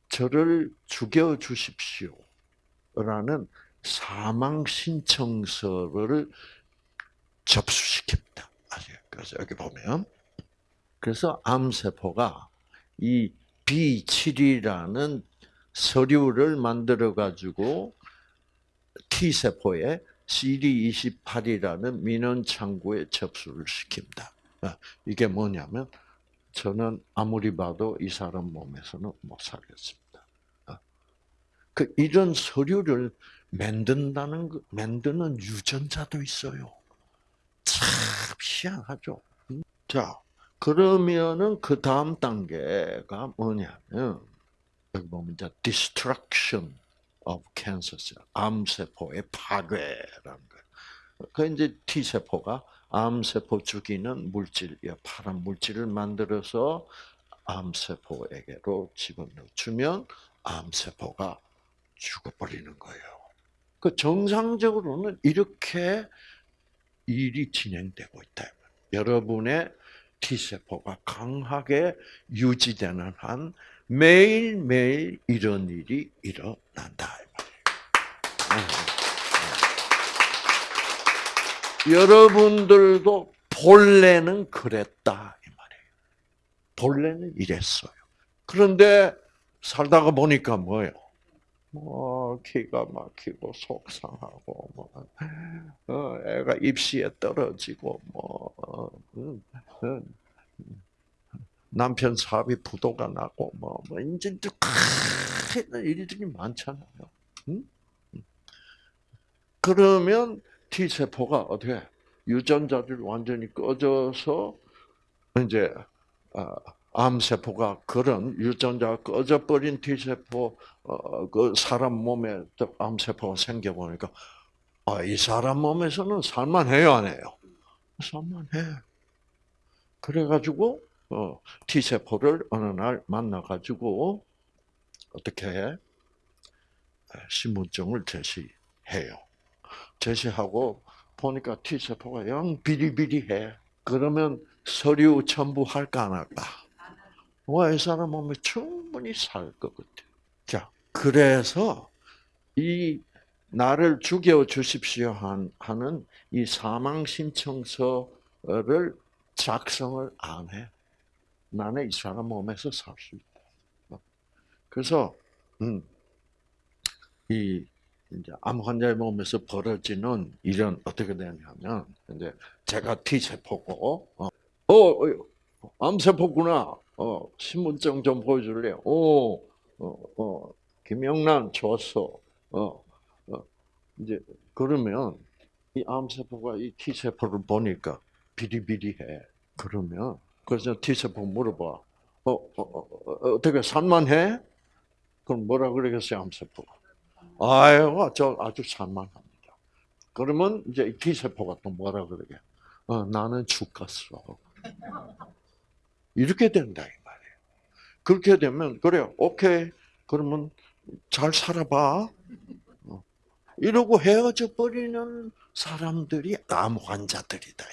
저를 죽여 주십시오. 라는 사망 신청서를 접수시킵니다. 그래서 여기 보면 그래서 암세포가 이 B7이라는 서류를 만들어 가지고 T세포에 CD28이라는 민원 창구에 접수를 시킵니다. 아, 이게 뭐냐면 저는 아무리 봐도 이 사람 몸에서는 못 살겠습니다. 아, 그 이런 서류를 만든다는 만드는 유전자도 있어요. 참 희한하죠. 음? 자, 그러면은 그 다음 단계가 뭐냐면 여기 보면 이제 destruction of cancer 암세포의 파괴라는 거예요. 그 이제 T 세포가 암세포 죽이는 물질, 파란 물질을 만들어서 암세포에게로 집어넣어 주면 암세포가 죽어버리는 거예요. 그 정상적으로는 이렇게 일이 진행되고 있다. 여러분의 T세포가 강하게 유지되는 한 매일매일 이런 일이 일어난다. 여러분들도 본래는 그랬다 이 말이에요. 본래는 이랬어요. 그런데 살다가 보니까 뭐예요? 뭐 기가 막히고 속상하고 뭐 어, 애가 입시에 떨어지고 뭐 어, 음, 음, 남편 사업이 부도가 나고 뭐, 뭐 이제 또 큰 일들이 많잖아요. 응? 그러면 T 세포가 어떻게 유전자들 완전히 꺼져서 이제 아, 암 세포가 그런 유전자가 꺼져 버린 T 세포 어, 그 사람 몸에 암 세포가 생겨 보니까 아, 이 사람 몸에서는 살만해요, 안 해요? 살만해. 그래가지고 어, T 세포를 어느 날 만나가지고 어떻게 해? 신분증을 제시해요. 제시하고 보니까 T 세포가 영 비리비리해. 그러면 서류 첨부할까 안 할까? 와, 이 사람 몸에 충분히 살 것 같아. 자, 그래서 이 나를 죽여 주십시오 하는 이 사망 신청서를 작성을 안 해. 나는 이 사람 몸에서 살 수 있다. 그래서 음, 이 이제 암 환자의 몸에서 벌어지는 일은 어떻게 되냐면 이제 제가 T 세포고 어, 어, 암 세포구나. 어, 신분증 좀 보여줄래요? 오, 어, 어, 김영란 좋았어. 어, 어, 이제 그러면 이 암 세포가 이 T 세포를 보니까 비리비리해. 그러면 그래서 T 세포 물어봐. 어, 어, 어, 어 떻게 산만해? 그럼 뭐라 그러겠어요, 암 세포가? 아유, 저 아주 산만합니다. 그러면 이제 T 세포가 또 뭐라 그러게? 어, 나는 죽겠어. 이렇게 된다 이 말이에요. 그렇게 되면 그래요. 오케이. 그러면 잘 살아봐. 어. 이러고 헤어져 버리는 사람들이 암 환자들이다.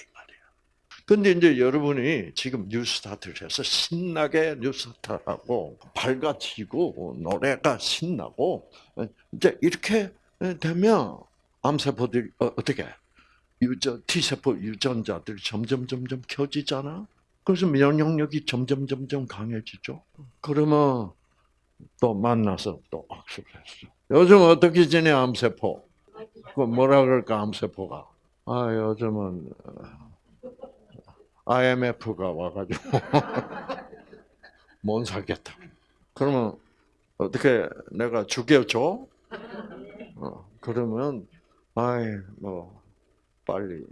근데 이제 여러분이 지금 뉴스타트에서 신나게 뉴스타하고 밝아지고 노래가 신나고 이제 이렇게 되면 암세포들이 어, 어떻게 유전 T세포 유전자들이 점점 점점 켜지잖아. 그래서 면역력이 점점 점점 강해지죠. 그러면 또 만나서 또 악수를 했어. 요즘 어떻게 지내 암세포? 그 뭐라 그럴까 암세포가? 아 요즘은 IMF가 와가지고 (laughs) 못 살겠다. 그러면 어떻게 내가 죽여줘? 어, 그러면 아이 뭐 빨리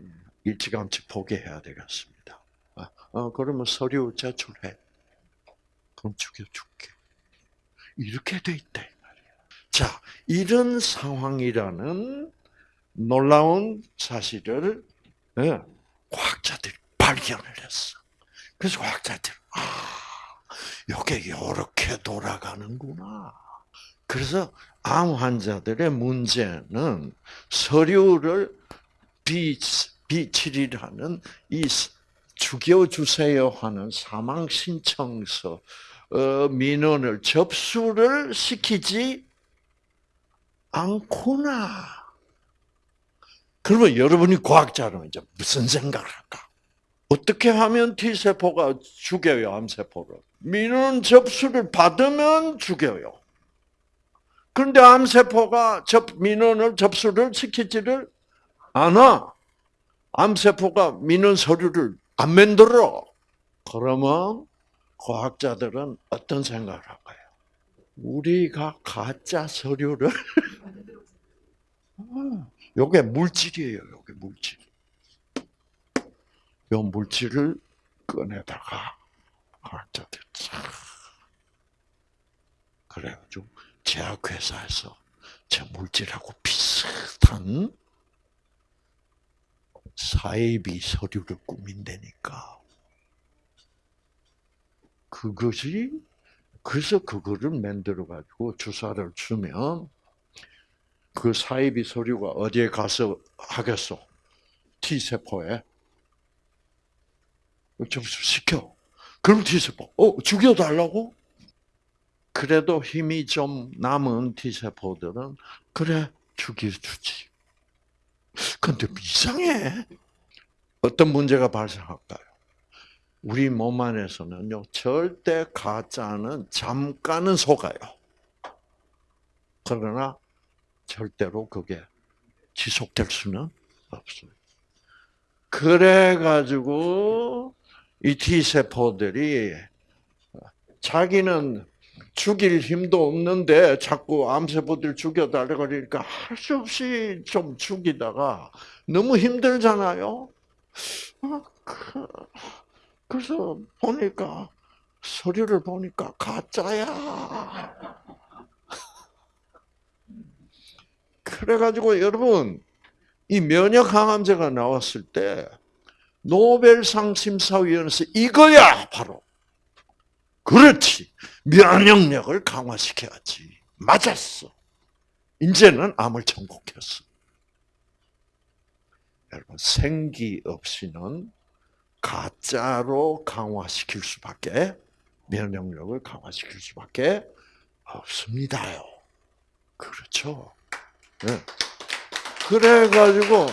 일찌감치 포기해야 되겠습니다. 아, 어, 그러면 서류 제출해. 그럼 죽여줄게. 이렇게 돼 있다. 자, 이런 상황이라는 놀라운 사실을 예, 과학자들이 발견을 했어. 그래서 과학자들, 아, 이게 이렇게 돌아가는구나. 그래서 암 환자들의 문제는 서류를 비, 비칠이라는 이 죽여주세요 하는 사망 신청서 어, 민원을 접수를 시키지 않구나. 그러면 여러분이 과학자라면 이제 무슨 생각을 할까? 어떻게 하면 T세포가 죽여요, 암세포를? 민원 접수를 받으면 죽여요. 그런데 암세포가 접, 민원을 접수를 시키지를 않아. 암세포가 민원 서류를 안 만들어. 그러면 과학자들은 어떤 생각을 할까요? 우리가 가짜 서류를 (laughs) 요게 물질이에요. 요게 물질. 요 물질을 꺼내다가 과학자들 참 그래가지고 제약회사에서 저 물질하고 비슷한 사이비 서류를 꾸민다니까. 그것이 그래서 그거를 만들어 가지고 주사를 주면 그 사이비 서류가 어디에 가서 하겠어? T 세포에 접수시켜. 그럼 T 세포, 어 죽여달라고? 그래도 힘이 좀 남은 T 세포들은 그래 죽여주지. 근데 이상해. 어떤 문제가 발생할까요? 우리 몸 안에서는요, 절대 가짜는 잠깐은 속아요. 그러나 절대로 그게 지속될 수는 없어요. 그래가지고 이 T세포들이 자기는 죽일 힘도 없는데 자꾸 암세포들 죽여달라 그러니까 할 수 없이 좀 죽이다가 너무 힘들잖아요. 아, 그, 그래서 보니까 서류를 보니까 가짜야. 그래가지고 여러분 이 면역 항암제가 나왔을 때 노벨상 심사위원회에서 이거야 바로 그렇지 면역력을 강화시켜야지 맞았어. 이제는 암을 정복했어. 여러분 생기 없이는 가짜로 강화시킬 수밖에 면역력을 강화시킬 수밖에 없습니다요. 그렇죠. 네. 그래가지고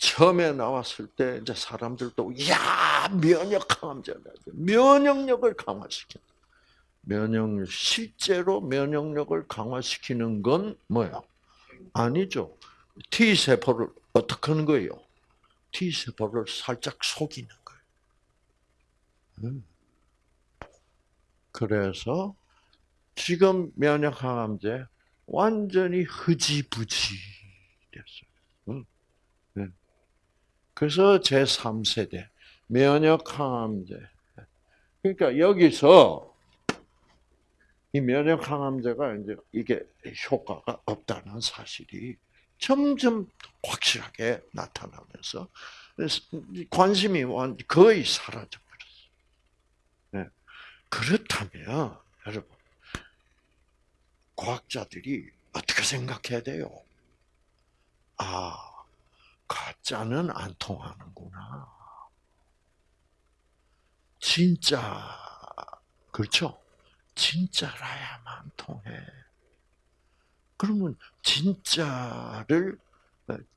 처음에 나왔을 때 이제 사람들도 야 면역 항암제다 면역력을 강화시켜 면역 실제로 면역력을 강화시키는 건 뭐야? 아니죠. T 세포를 어떻게 하는 거예요? T 세포를 살짝 속이는 거예요. 음. 그래서 지금 면역 항암제 완전히 흐지부지 됐어요. 그래서 제 3세대 면역 항암제. 그러니까 여기서 이 면역 항암제가 이제 이게 효과가 없다는 사실이 점점 확실하게 나타나면서 관심이 거의 사라져 버렸어요. 네. 그렇다면 여러분 과학자들이 어떻게 생각해야 돼요? 아, 가짜는 안 통하는구나. 진짜, 그렇죠? 진짜라야만 통해. 그러면 진짜를,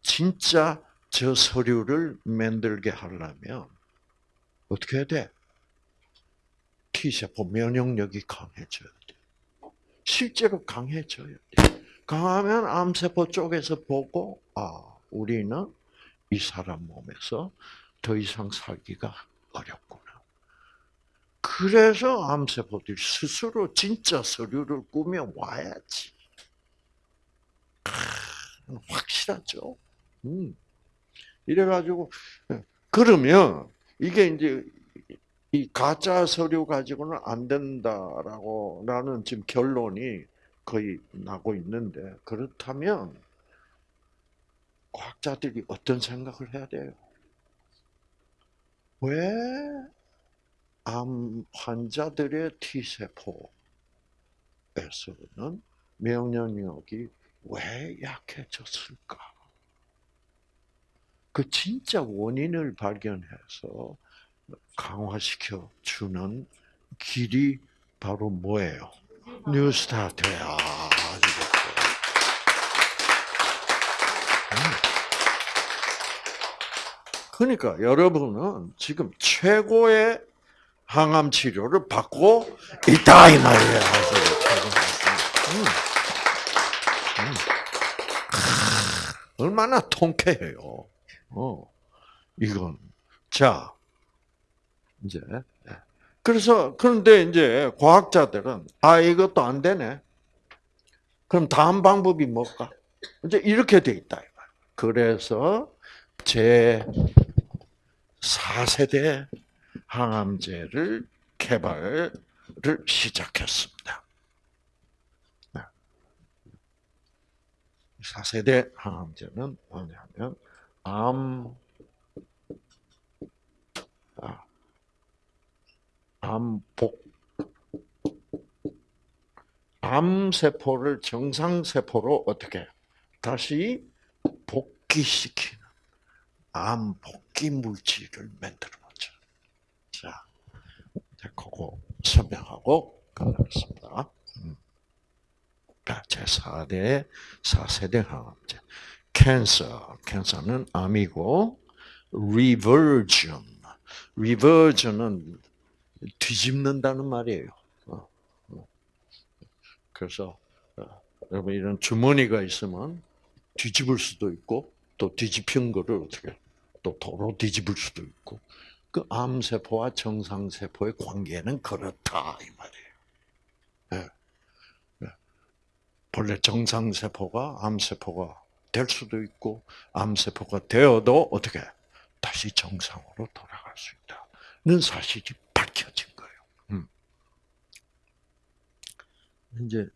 진짜 저 서류를 만들게 하려면 어떻게 해야 돼? T세포 면역력이 강해져야 돼. 실제로 강해져야 돼. 강하면 암세포 쪽에서 보고, 아, 우리는 이 사람 몸에서 더 이상 살기가 어렵구나. 그래서 암세포들이 스스로 진짜 서류를 꾸며 와야지. 확실하죠. 음. 이래가지고, 그러면, 이게 이제, 이 가짜 서류 가지고는 안 된다라고, 라는 지금 결론이 거의 나고 있는데, 그렇다면, 과학자들이 어떤 생각을 해야 돼요? 왜, 암 환자들의 T세포에서는 면역력이 왜 약해졌을까? 그 진짜 원인을 발견해서 강화시켜 주는 길이 바로 뭐예요? 뉴스타트야. 그러니까 여러분은 지금 최고의 항암 치료를 받고 있다 이 말이야. 음. 음. 얼마나 통쾌해요. 어, 이건 자 이제 예. 그래서 그런데 이제 과학자들은 아 이것도 안 되네. 그럼 다음 방법이 뭘까? 이제 이렇게 돼 있다. 그래서 제 4세대 항암제를 개발을 시작했습니다. 4세대 항암제는 뭐냐면 암, 아, 암복, 암세포를 정상세포로 어떻게 다시 복귀시키는 암복 귀 물질을 만들어 놓죠. 자, 그거 설명하고 가겠습니다. 제 4대, 4세대 항암제. cancer, cancer는 암이고 reversion, reversion은 뒤집는다는 말이에요. 어, 어. 그래서 어, 여러분 이런 주머니가 있으면 뒤집을 수도 있고 또 뒤집힌 거를 어떻게 또 도로 뒤집을 수도 있고 그 암세포와 정상세포의 관계는 그렇다 이 말이에요. 네. 네. 본래 정상세포가 암세포가 될 수도 있고 암세포가 되어도 어떻게 다시 정상으로 돌아갈 수 있다는 사실이 밝혀진 거예요. 음. 이제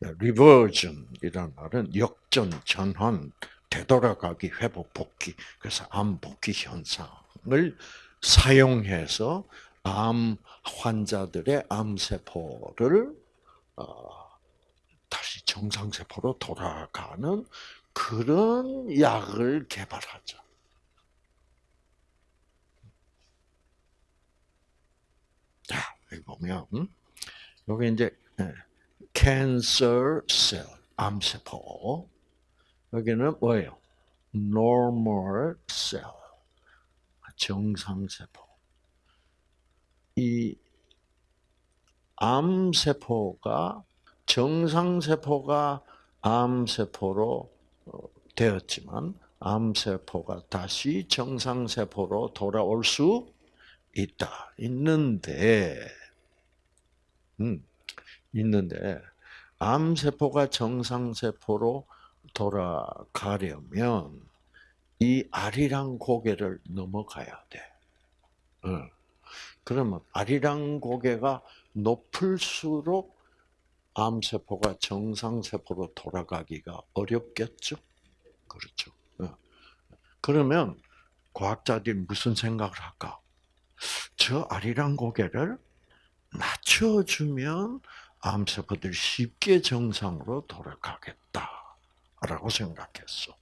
reversion이라는 말은 역전, 전환, 되돌아가기, 회복, 복귀. 그래서 암 복귀 현상을 사용해서 암 환자들의 암세포를 어, 다시 정상세포로 돌아가는 그런 약을 개발하죠. 자, 여기 보면, 여기 이제, cancer cell, 암세포. 여기는 뭐예요? normal cell, 정상세포. 이 암세포가 정상세포가 암세포로 어, 되었지만 암세포가 다시 정상세포로 돌아올 수 있다. 있는데, 음, 있는데, 암세포가 정상세포로 돌아가려면 이 아리랑 고개를 넘어가야 돼. 어. 그러면 아리랑 고개가 높을수록 암세포가 정상세포로 돌아가기가 어렵겠죠? 그렇죠. 어. 그러면 과학자들이 무슨 생각을 할까? 저 아리랑 고개를 낮춰주면 암세포들이 쉽게 정상으로 돌아가겠다 라고 생각했어.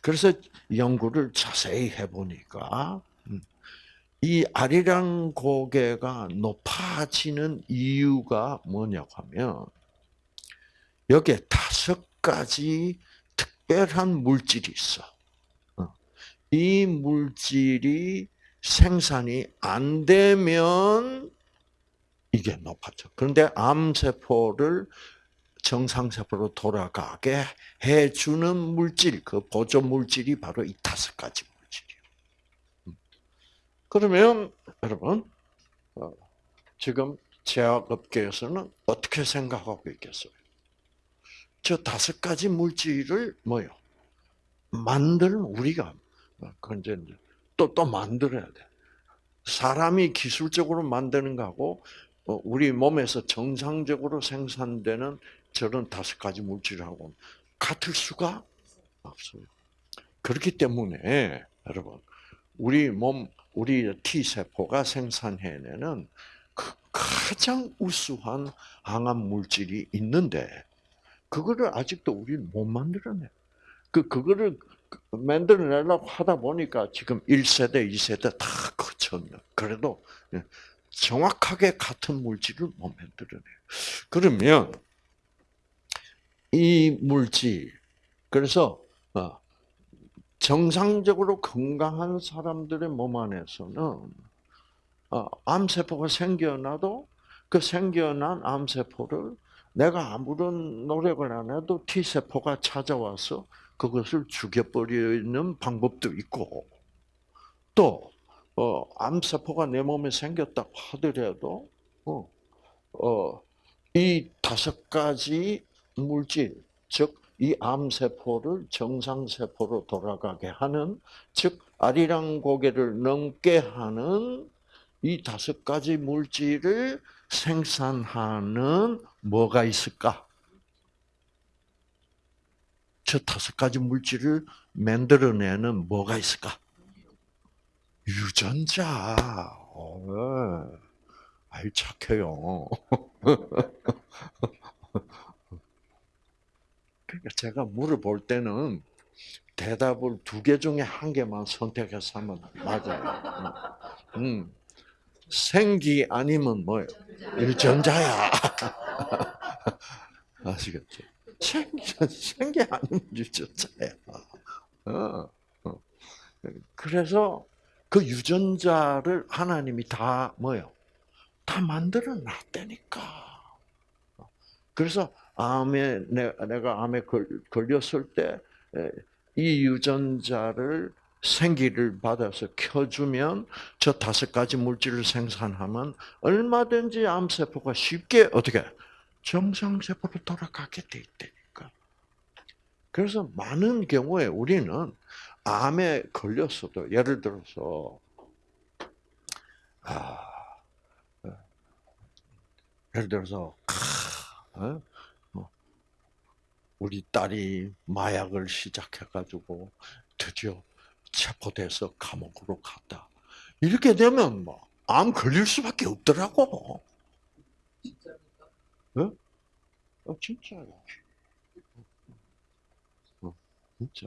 그래서 연구를 자세히 해보니까 음, 이 아리랑 고개가 높아지는 이유가 뭐냐고 하면 여기에 다섯 가지 특별한 물질이 있어. 어. 이 물질이 생산이 안 되면 이게 높아져. 그런데 암세포를 정상세포로 돌아가게 해주는 물질, 그 보조 물질이 바로 이 다섯 가지 물질이에요. 음. 그러면 여러분 어, 지금 제약업계에서는 어떻게 생각하고 있겠어요? 저 다섯 가지 물질을 뭐요? 만들 우리가 어, 그 이제 또또 만들어야 돼. 사람이 기술적으로 만드는 거하고 어, 우리 몸에서 정상적으로 생산되는 저런 다섯 가지 물질하고 같을 수가 없어요. 그렇기 때문에 여러분 우리 몸 우리 T 세포가 생산해내는 그 가장 우수한 항암 물질이 있는데 그거를 아직도 우리 못 만들어내. 그 그거를 만들어내려고 하다 보니까 지금 1세대, 2세대 다 거쳤네. 그래도 예, 정확하게 같은 물질을 못 만들어내요. 그러면 이 물질. 그래서 어, 정상적으로 건강한 사람들의 몸 안에서는 어, 암세포가 생겨나도 그 생겨난 암세포를 내가 아무런 노력을 안 해도 T세포가 찾아와서 그것을 죽여버리는 방법도 있고, 또, 어, 암세포가 내 몸에 생겼다고 하더라도, 어, 어, 이 다섯 가지 물질, 즉, 이 암세포를 정상세포로 돌아가게 하는, 즉, 아리랑 고개를 넘게 하는 이 다섯 가지 물질을 생산하는 뭐가 있을까? 저 다섯 가지 물질을 만들어내는 뭐가 있을까? 유전자. 어, 아이 착해요. (laughs) 그러니까 제가 물어볼 때는 대답을 두 개 중에 한 개만 선택해서 하면 맞아요. 음. 생기 아니면 뭐예요? (laughs) 유전자야. 아시겠죠? 생기, 생기. 어, 어. 그래서 그 유전자를 하나님이 다 뭐요? 다 만들어 놨다니까. 그래서 암에 내가 암에 걸렸을 때 이 유전자를 생기를 받아서 켜주면 저 다섯 가지 물질을 생산하면 얼마든지 암세포가 쉽게 어떻게 정상세포로 돌아가게 돼 있다니까. 그래서 많은 경우에 우리는 암에 걸렸어도 예를 들어서 아, 어, 예를 들어서 어? 뭐, 우리 딸이 마약을 시작해가지고 드디어 체포돼서 감옥으로 갔다. 이렇게 되면 뭐 암 걸릴 수밖에 없더라고. 진짜입니까? 어? 어 진짜야. 어, 진짜.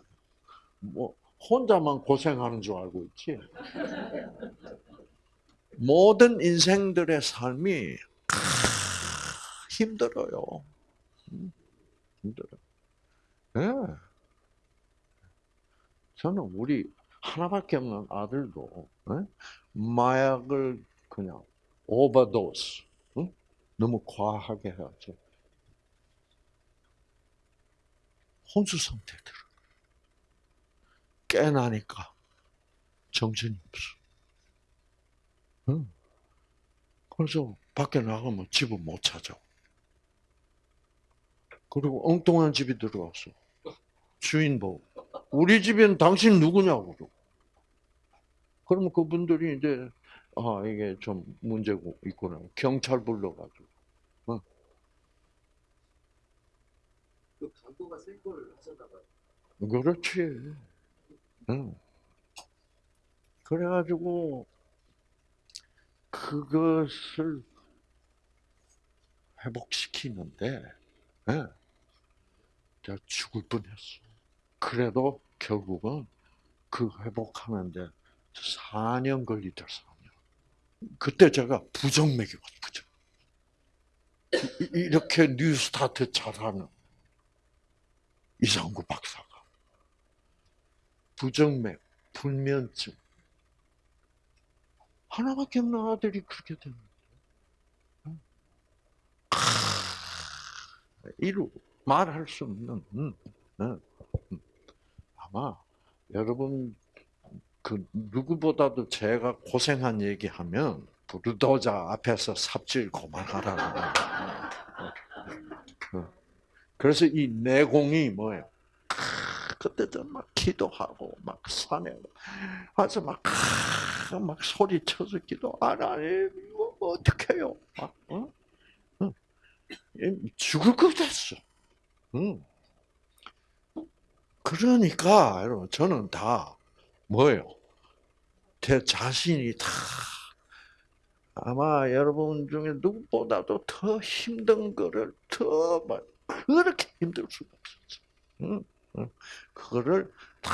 뭐 혼자만 고생하는 줄 알고 있지. (laughs) 모든 인생들의 삶이 힘들어요. 음, 힘들어. 네. 저는 우리 하나밖에 없는 아들도 네? 마약을 그냥 오버도스 응? 너무 과하게 해가지고 혼수 상태 들어. 깨나니까 정신이 없어. 응. 그래서 밖에 나가면 집을 못 찾아. 그리고 엉뚱한 집이 들어왔어. 주인 보고. 우리 집엔 당신 누구냐고. 그러면 그분들이 이제, 아, 이게 좀 문제가 있구나. 경찰 불러가지고. 어. 그 강도가 센걸 하셨나봐요. 그렇지. 응. 그래가지고, 그것을 회복시키는데, 예. 제가 죽을 뻔했어. 그래도 결국은 그 회복하는데 4년 걸리더라, 4년. 그때 제가 부정맥이 왔거든. 이렇게 뉴스타트 잘하는 이상구 박사가 부정맥, 불면증 하나밖에 없는 아들이 그렇게 됩니다. 이루 말할 수 없는 음, 음, 음. 아마 여러분 그 누구보다도 제가 고생한 얘기하면 부르도자 앞에서 삽질 그만하라고. 어. 그래서 이 내공이 뭐예요? 그때도 막 기도하고 막 산에 가서 막, 막 소리 쳐서 기도 하나님 이거 어떻게 해요? 막, 어? 죽을 것 같았어. 응. 그러니까 여러분 저는 다 뭐예요? 제 자신이 다 아마 여러분 중에 누구보다도 더 힘든 거를 더 막 그렇게 힘들 수가 없었어. 응? 응. 그거를 다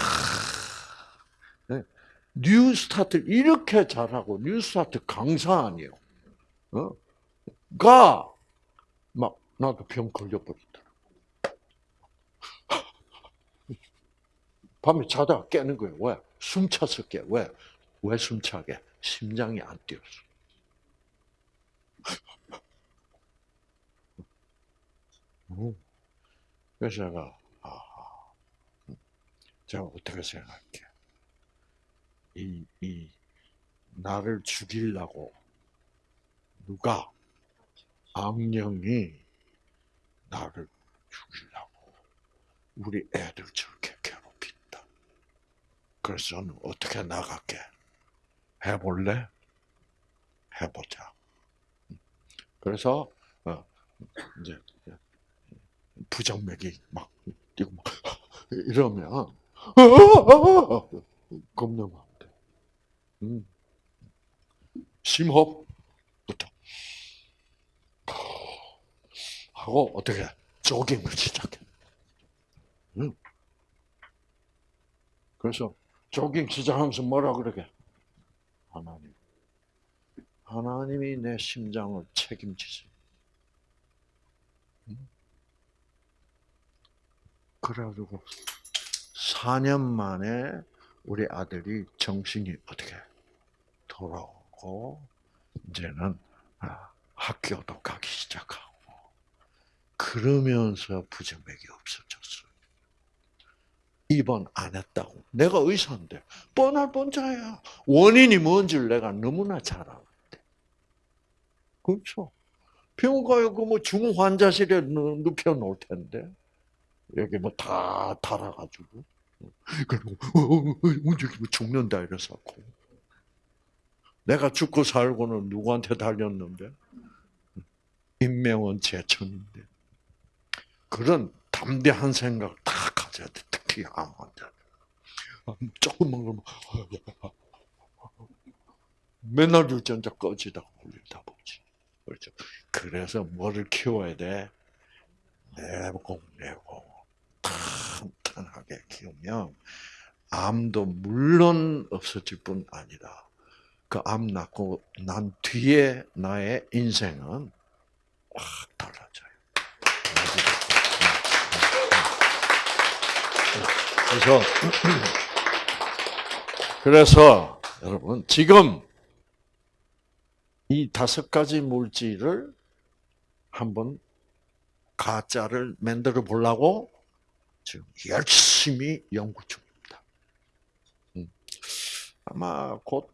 네. 뉴스타트 이렇게 잘하고 뉴스타트 강사 아니에요. 어? 가막 나도 병 걸려버리더 밤에 자다가 깨는 거예요. 왜? 숨 차서 깨. 왜? 왜 숨차게? 심장이 안 뛰었어. 음. 그래서 제가, 아, 제가 어떻게 생각해? 이, 이, 나를 죽이려고 누가 악령이 나를 죽이려고 우리 애들 저렇게. 그래서 저는 어떻게 나갈게? 해볼래? 해보자. 그래서 어, 이제 부정맥이 막 뛰고 막 (laughs) 이러면 (laughs) 겁나면 안 돼. 음. 심호흡부터 하고 어떻게 조깅을 시작해. 음. 그래서 조깅 시작하면서 뭐라 그러게? 하나님. 하나님이 내 심장을 책임지세요. 음. 그래가지고 4년 만에 우리 아들이 정신이 어떻게 돌아오고 이제는 아, 학교도 가기 시작하고 그러면서 부정맥이 없어졌어요. 입원 안 했다고. 내가 의사인데 뻔할 뻔자야. 원인이 뭔지를 내가 너무나 잘 알았대. 그렇죠. 병원 가요. 그뭐 중환자실에 누- 눕혀 놓을 텐데 여기 뭐 다 달아가지고 그리고 뭐 죽는다 이래서고 내가 죽고 살고는 누구한테 달렸는데 인명은 제천인데 그런 담대한 생각 다 가져야 돼. 특히 암 환자. 조금만 그러면 맨날 유전자 꺼지다가 울리다 보지. 그렇죠. 그래서 뭐를 키워야 돼? 내고 내고 탄탄하게 키우면 암도 물론 없어질 뿐 아니라 그 암 낳고 난 뒤에 나의 인생은 확 달라져요. 그래서 그래서 여러분 지금 이 다섯 가지 물질을 한번 가짜를 만들어 보려고 지금 열심히 연구 중입니다. 음. 아마 곧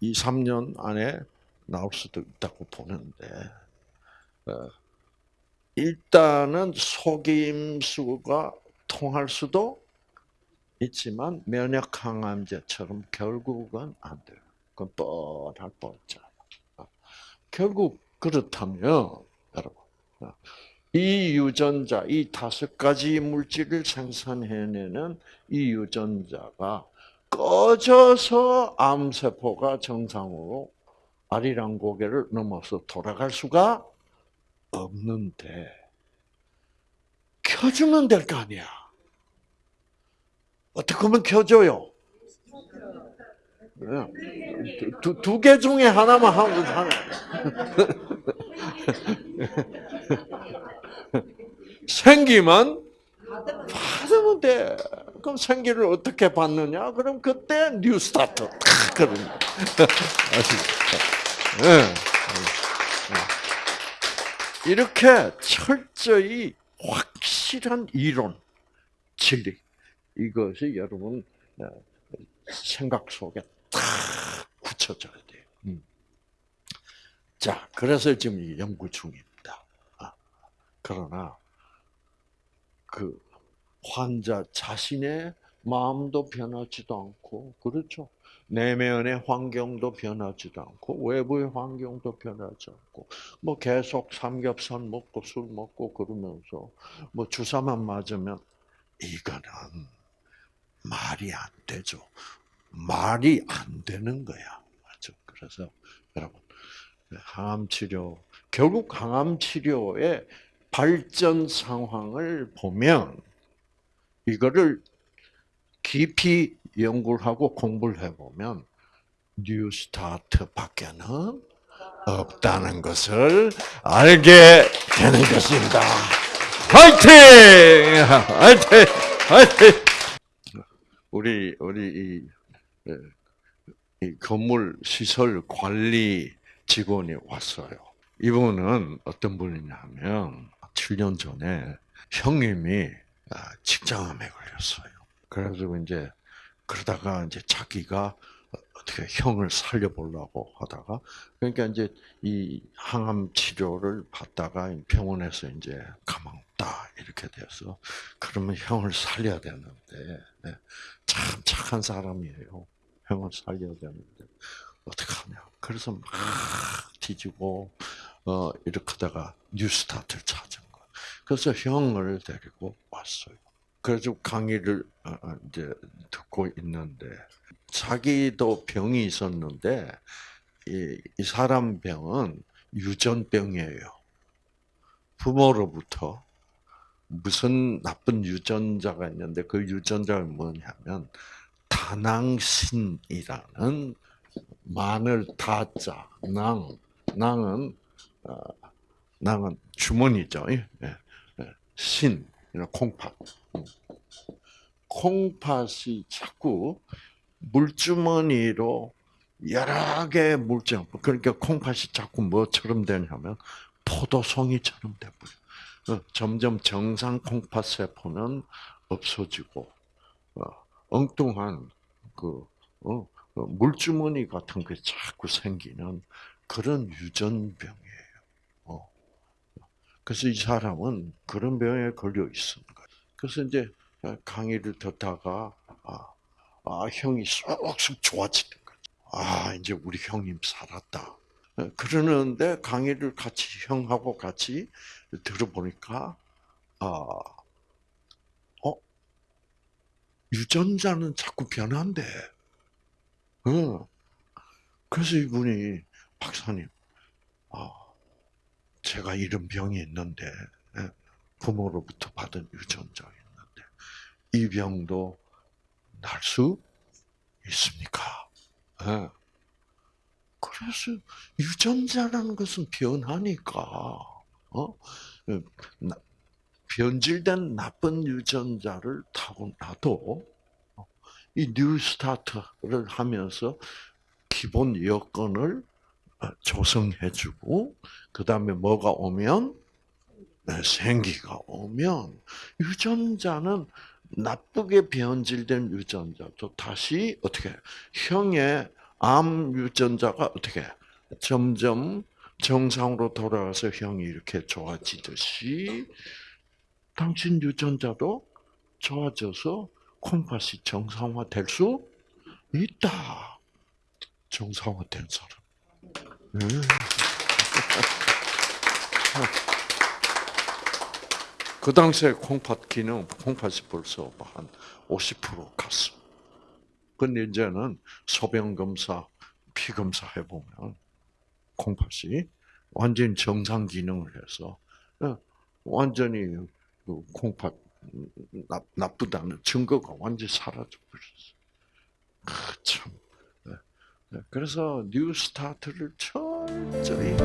2, 3년 안에 나올 수도 있다고 보는데 어, 일단은 속임수가 통할 수도 있지만 면역 항암제처럼 결국은 안 돼요. 그건 뻔할 뻔했잖아. 결국 그렇다면 여러분 어, 이 유전자, 이 다섯 가지 물질을 생산해내는 이 유전자가 꺼져서 암세포가 정상으로 아리랑 고개를 넘어서 돌아갈 수가 없는데 켜주면 될 거 아니야. 어떻게 하면 켜줘요? 두 개 중에 하나만 하면 하나. (laughs) 생기만 받으면 돼. 그럼 생기를 어떻게 받느냐? 그럼 그때 New Start. 그런 (laughs) 아시죠? 네. 이렇게 철저히 확 실한 이론, 진리 이것이 여러분 어, 생각 속에 딱 굳혀져야 돼요. 음. 자, 그래서 지금 이 연구 중입니다. 아, 그러나 그 환자 자신의 마음도 변하지도 않고 그렇죠. 내면의 환경도 변하지도 않고 외부의 환경도 변하지 않고 뭐 계속 삼겹살 먹고 술 먹고 그러면서 뭐 주사만 맞으면 이거는 말이 안 되죠. 말이 안 되는 거야. 맞죠? 그래서 여러분 항암 치료 결국 항암 치료의 발전 상황을 보면 이거를 깊이 연구를 하고 공부를 해보면 New Start밖에는 없다는 것을 알게 되는 것입니다. 화이팅! 화이팅! 화이팅! 우리 우리 이, 이 건물 시설 관리 직원이 왔어요. 이분은 어떤 분이냐면 7년 전에 형님이 아, 직장암에 걸렸어요. 그래가지고 이제 그러다가 이제 자기가 어떻게 형을 살려보려고 하다가 그러니까 이제 이 항암 치료를 받다가 병원에서 이제 가만 없다 이렇게 돼서 그러면 형을 살려야 되는데 네, 참 착한 사람이에요. 형을 살려야 되는데 어떻게 하냐? 그래서 막 뒤지고 어 이렇게 하다가 뉴스타트를 찾은 거예요. 그래서 형을 데리고 왔어요. 그래서 강의를 어, 어, 이제 듣고 있는데 자기도 병이 있었는데 이, 이 사람 병은 유전병이에요. 부모로부터 무슨 나쁜 유전자가 있는데 그 유전자가 뭐냐면 다낭신이라는 마늘 다자 낭 낭은 어, 낭은 주머니죠. 예, 예, 신 이런 콩팥. 음. 콩팥이 자꾸 물주머니로 여러 개의 물질, 그러니까 콩팥이 자꾸 뭐처럼 되냐면 포도송이처럼 돼버려. 어, 점점 정상 콩팥 세포는 없어지고 어, 엉뚱한 그 어, 어, 물주머니 같은 게 자꾸 생기는 그런 유전병이에요. 어. 그래서 이 사람은 그런 병에 걸려 거예요. 그래서 이제 강의를 듣다가 아, 아 형이 쏙쏙 좋아지는 거죠. 아 이제 우리 형님 살았다. 어, 그러는데 강의를 같이 형하고 같이 들어보니까 아, 어 유전자는 자꾸 변한대. 응. 그래서 이분이 박사님, 아 제가 이런 병이 있는데 예, 부모로부터 받은 있는데 이 병도 날 수 있습니까? 예. 그래서 유전자라는 것은 변하니까 어? 예, 나- 변질된 나쁜 유전자를 타고나도 어, 이 뉴스타트를 하면서 기본 여건을 어, 조성해주고 그 다음에 뭐가 오면 네, 생기가 오면 유전자는 나쁘게 변질된 유전자도 다시 어떻게 형의 암 유전자가 어떻게 점점 정상으로 돌아가서 형이 이렇게 좋아지듯이 당신 유전자도 좋아져서 콩팥이 정상화될 수 있다. 정상화된 사람. (laughs) 음. 그 당시에 콩팥 기능, 콩팥이 벌써 한 50% 갔어. 근데 이제는 소변 검사, 피 검사 해보면 콩팥이 완전히 정상 기능을 해서 어, 완전히 그 콩팥 나, 나쁘다는 증거가 완전히 사라져 버렸어. 아, 참. 네. 네. 그래서 New Start를 철저히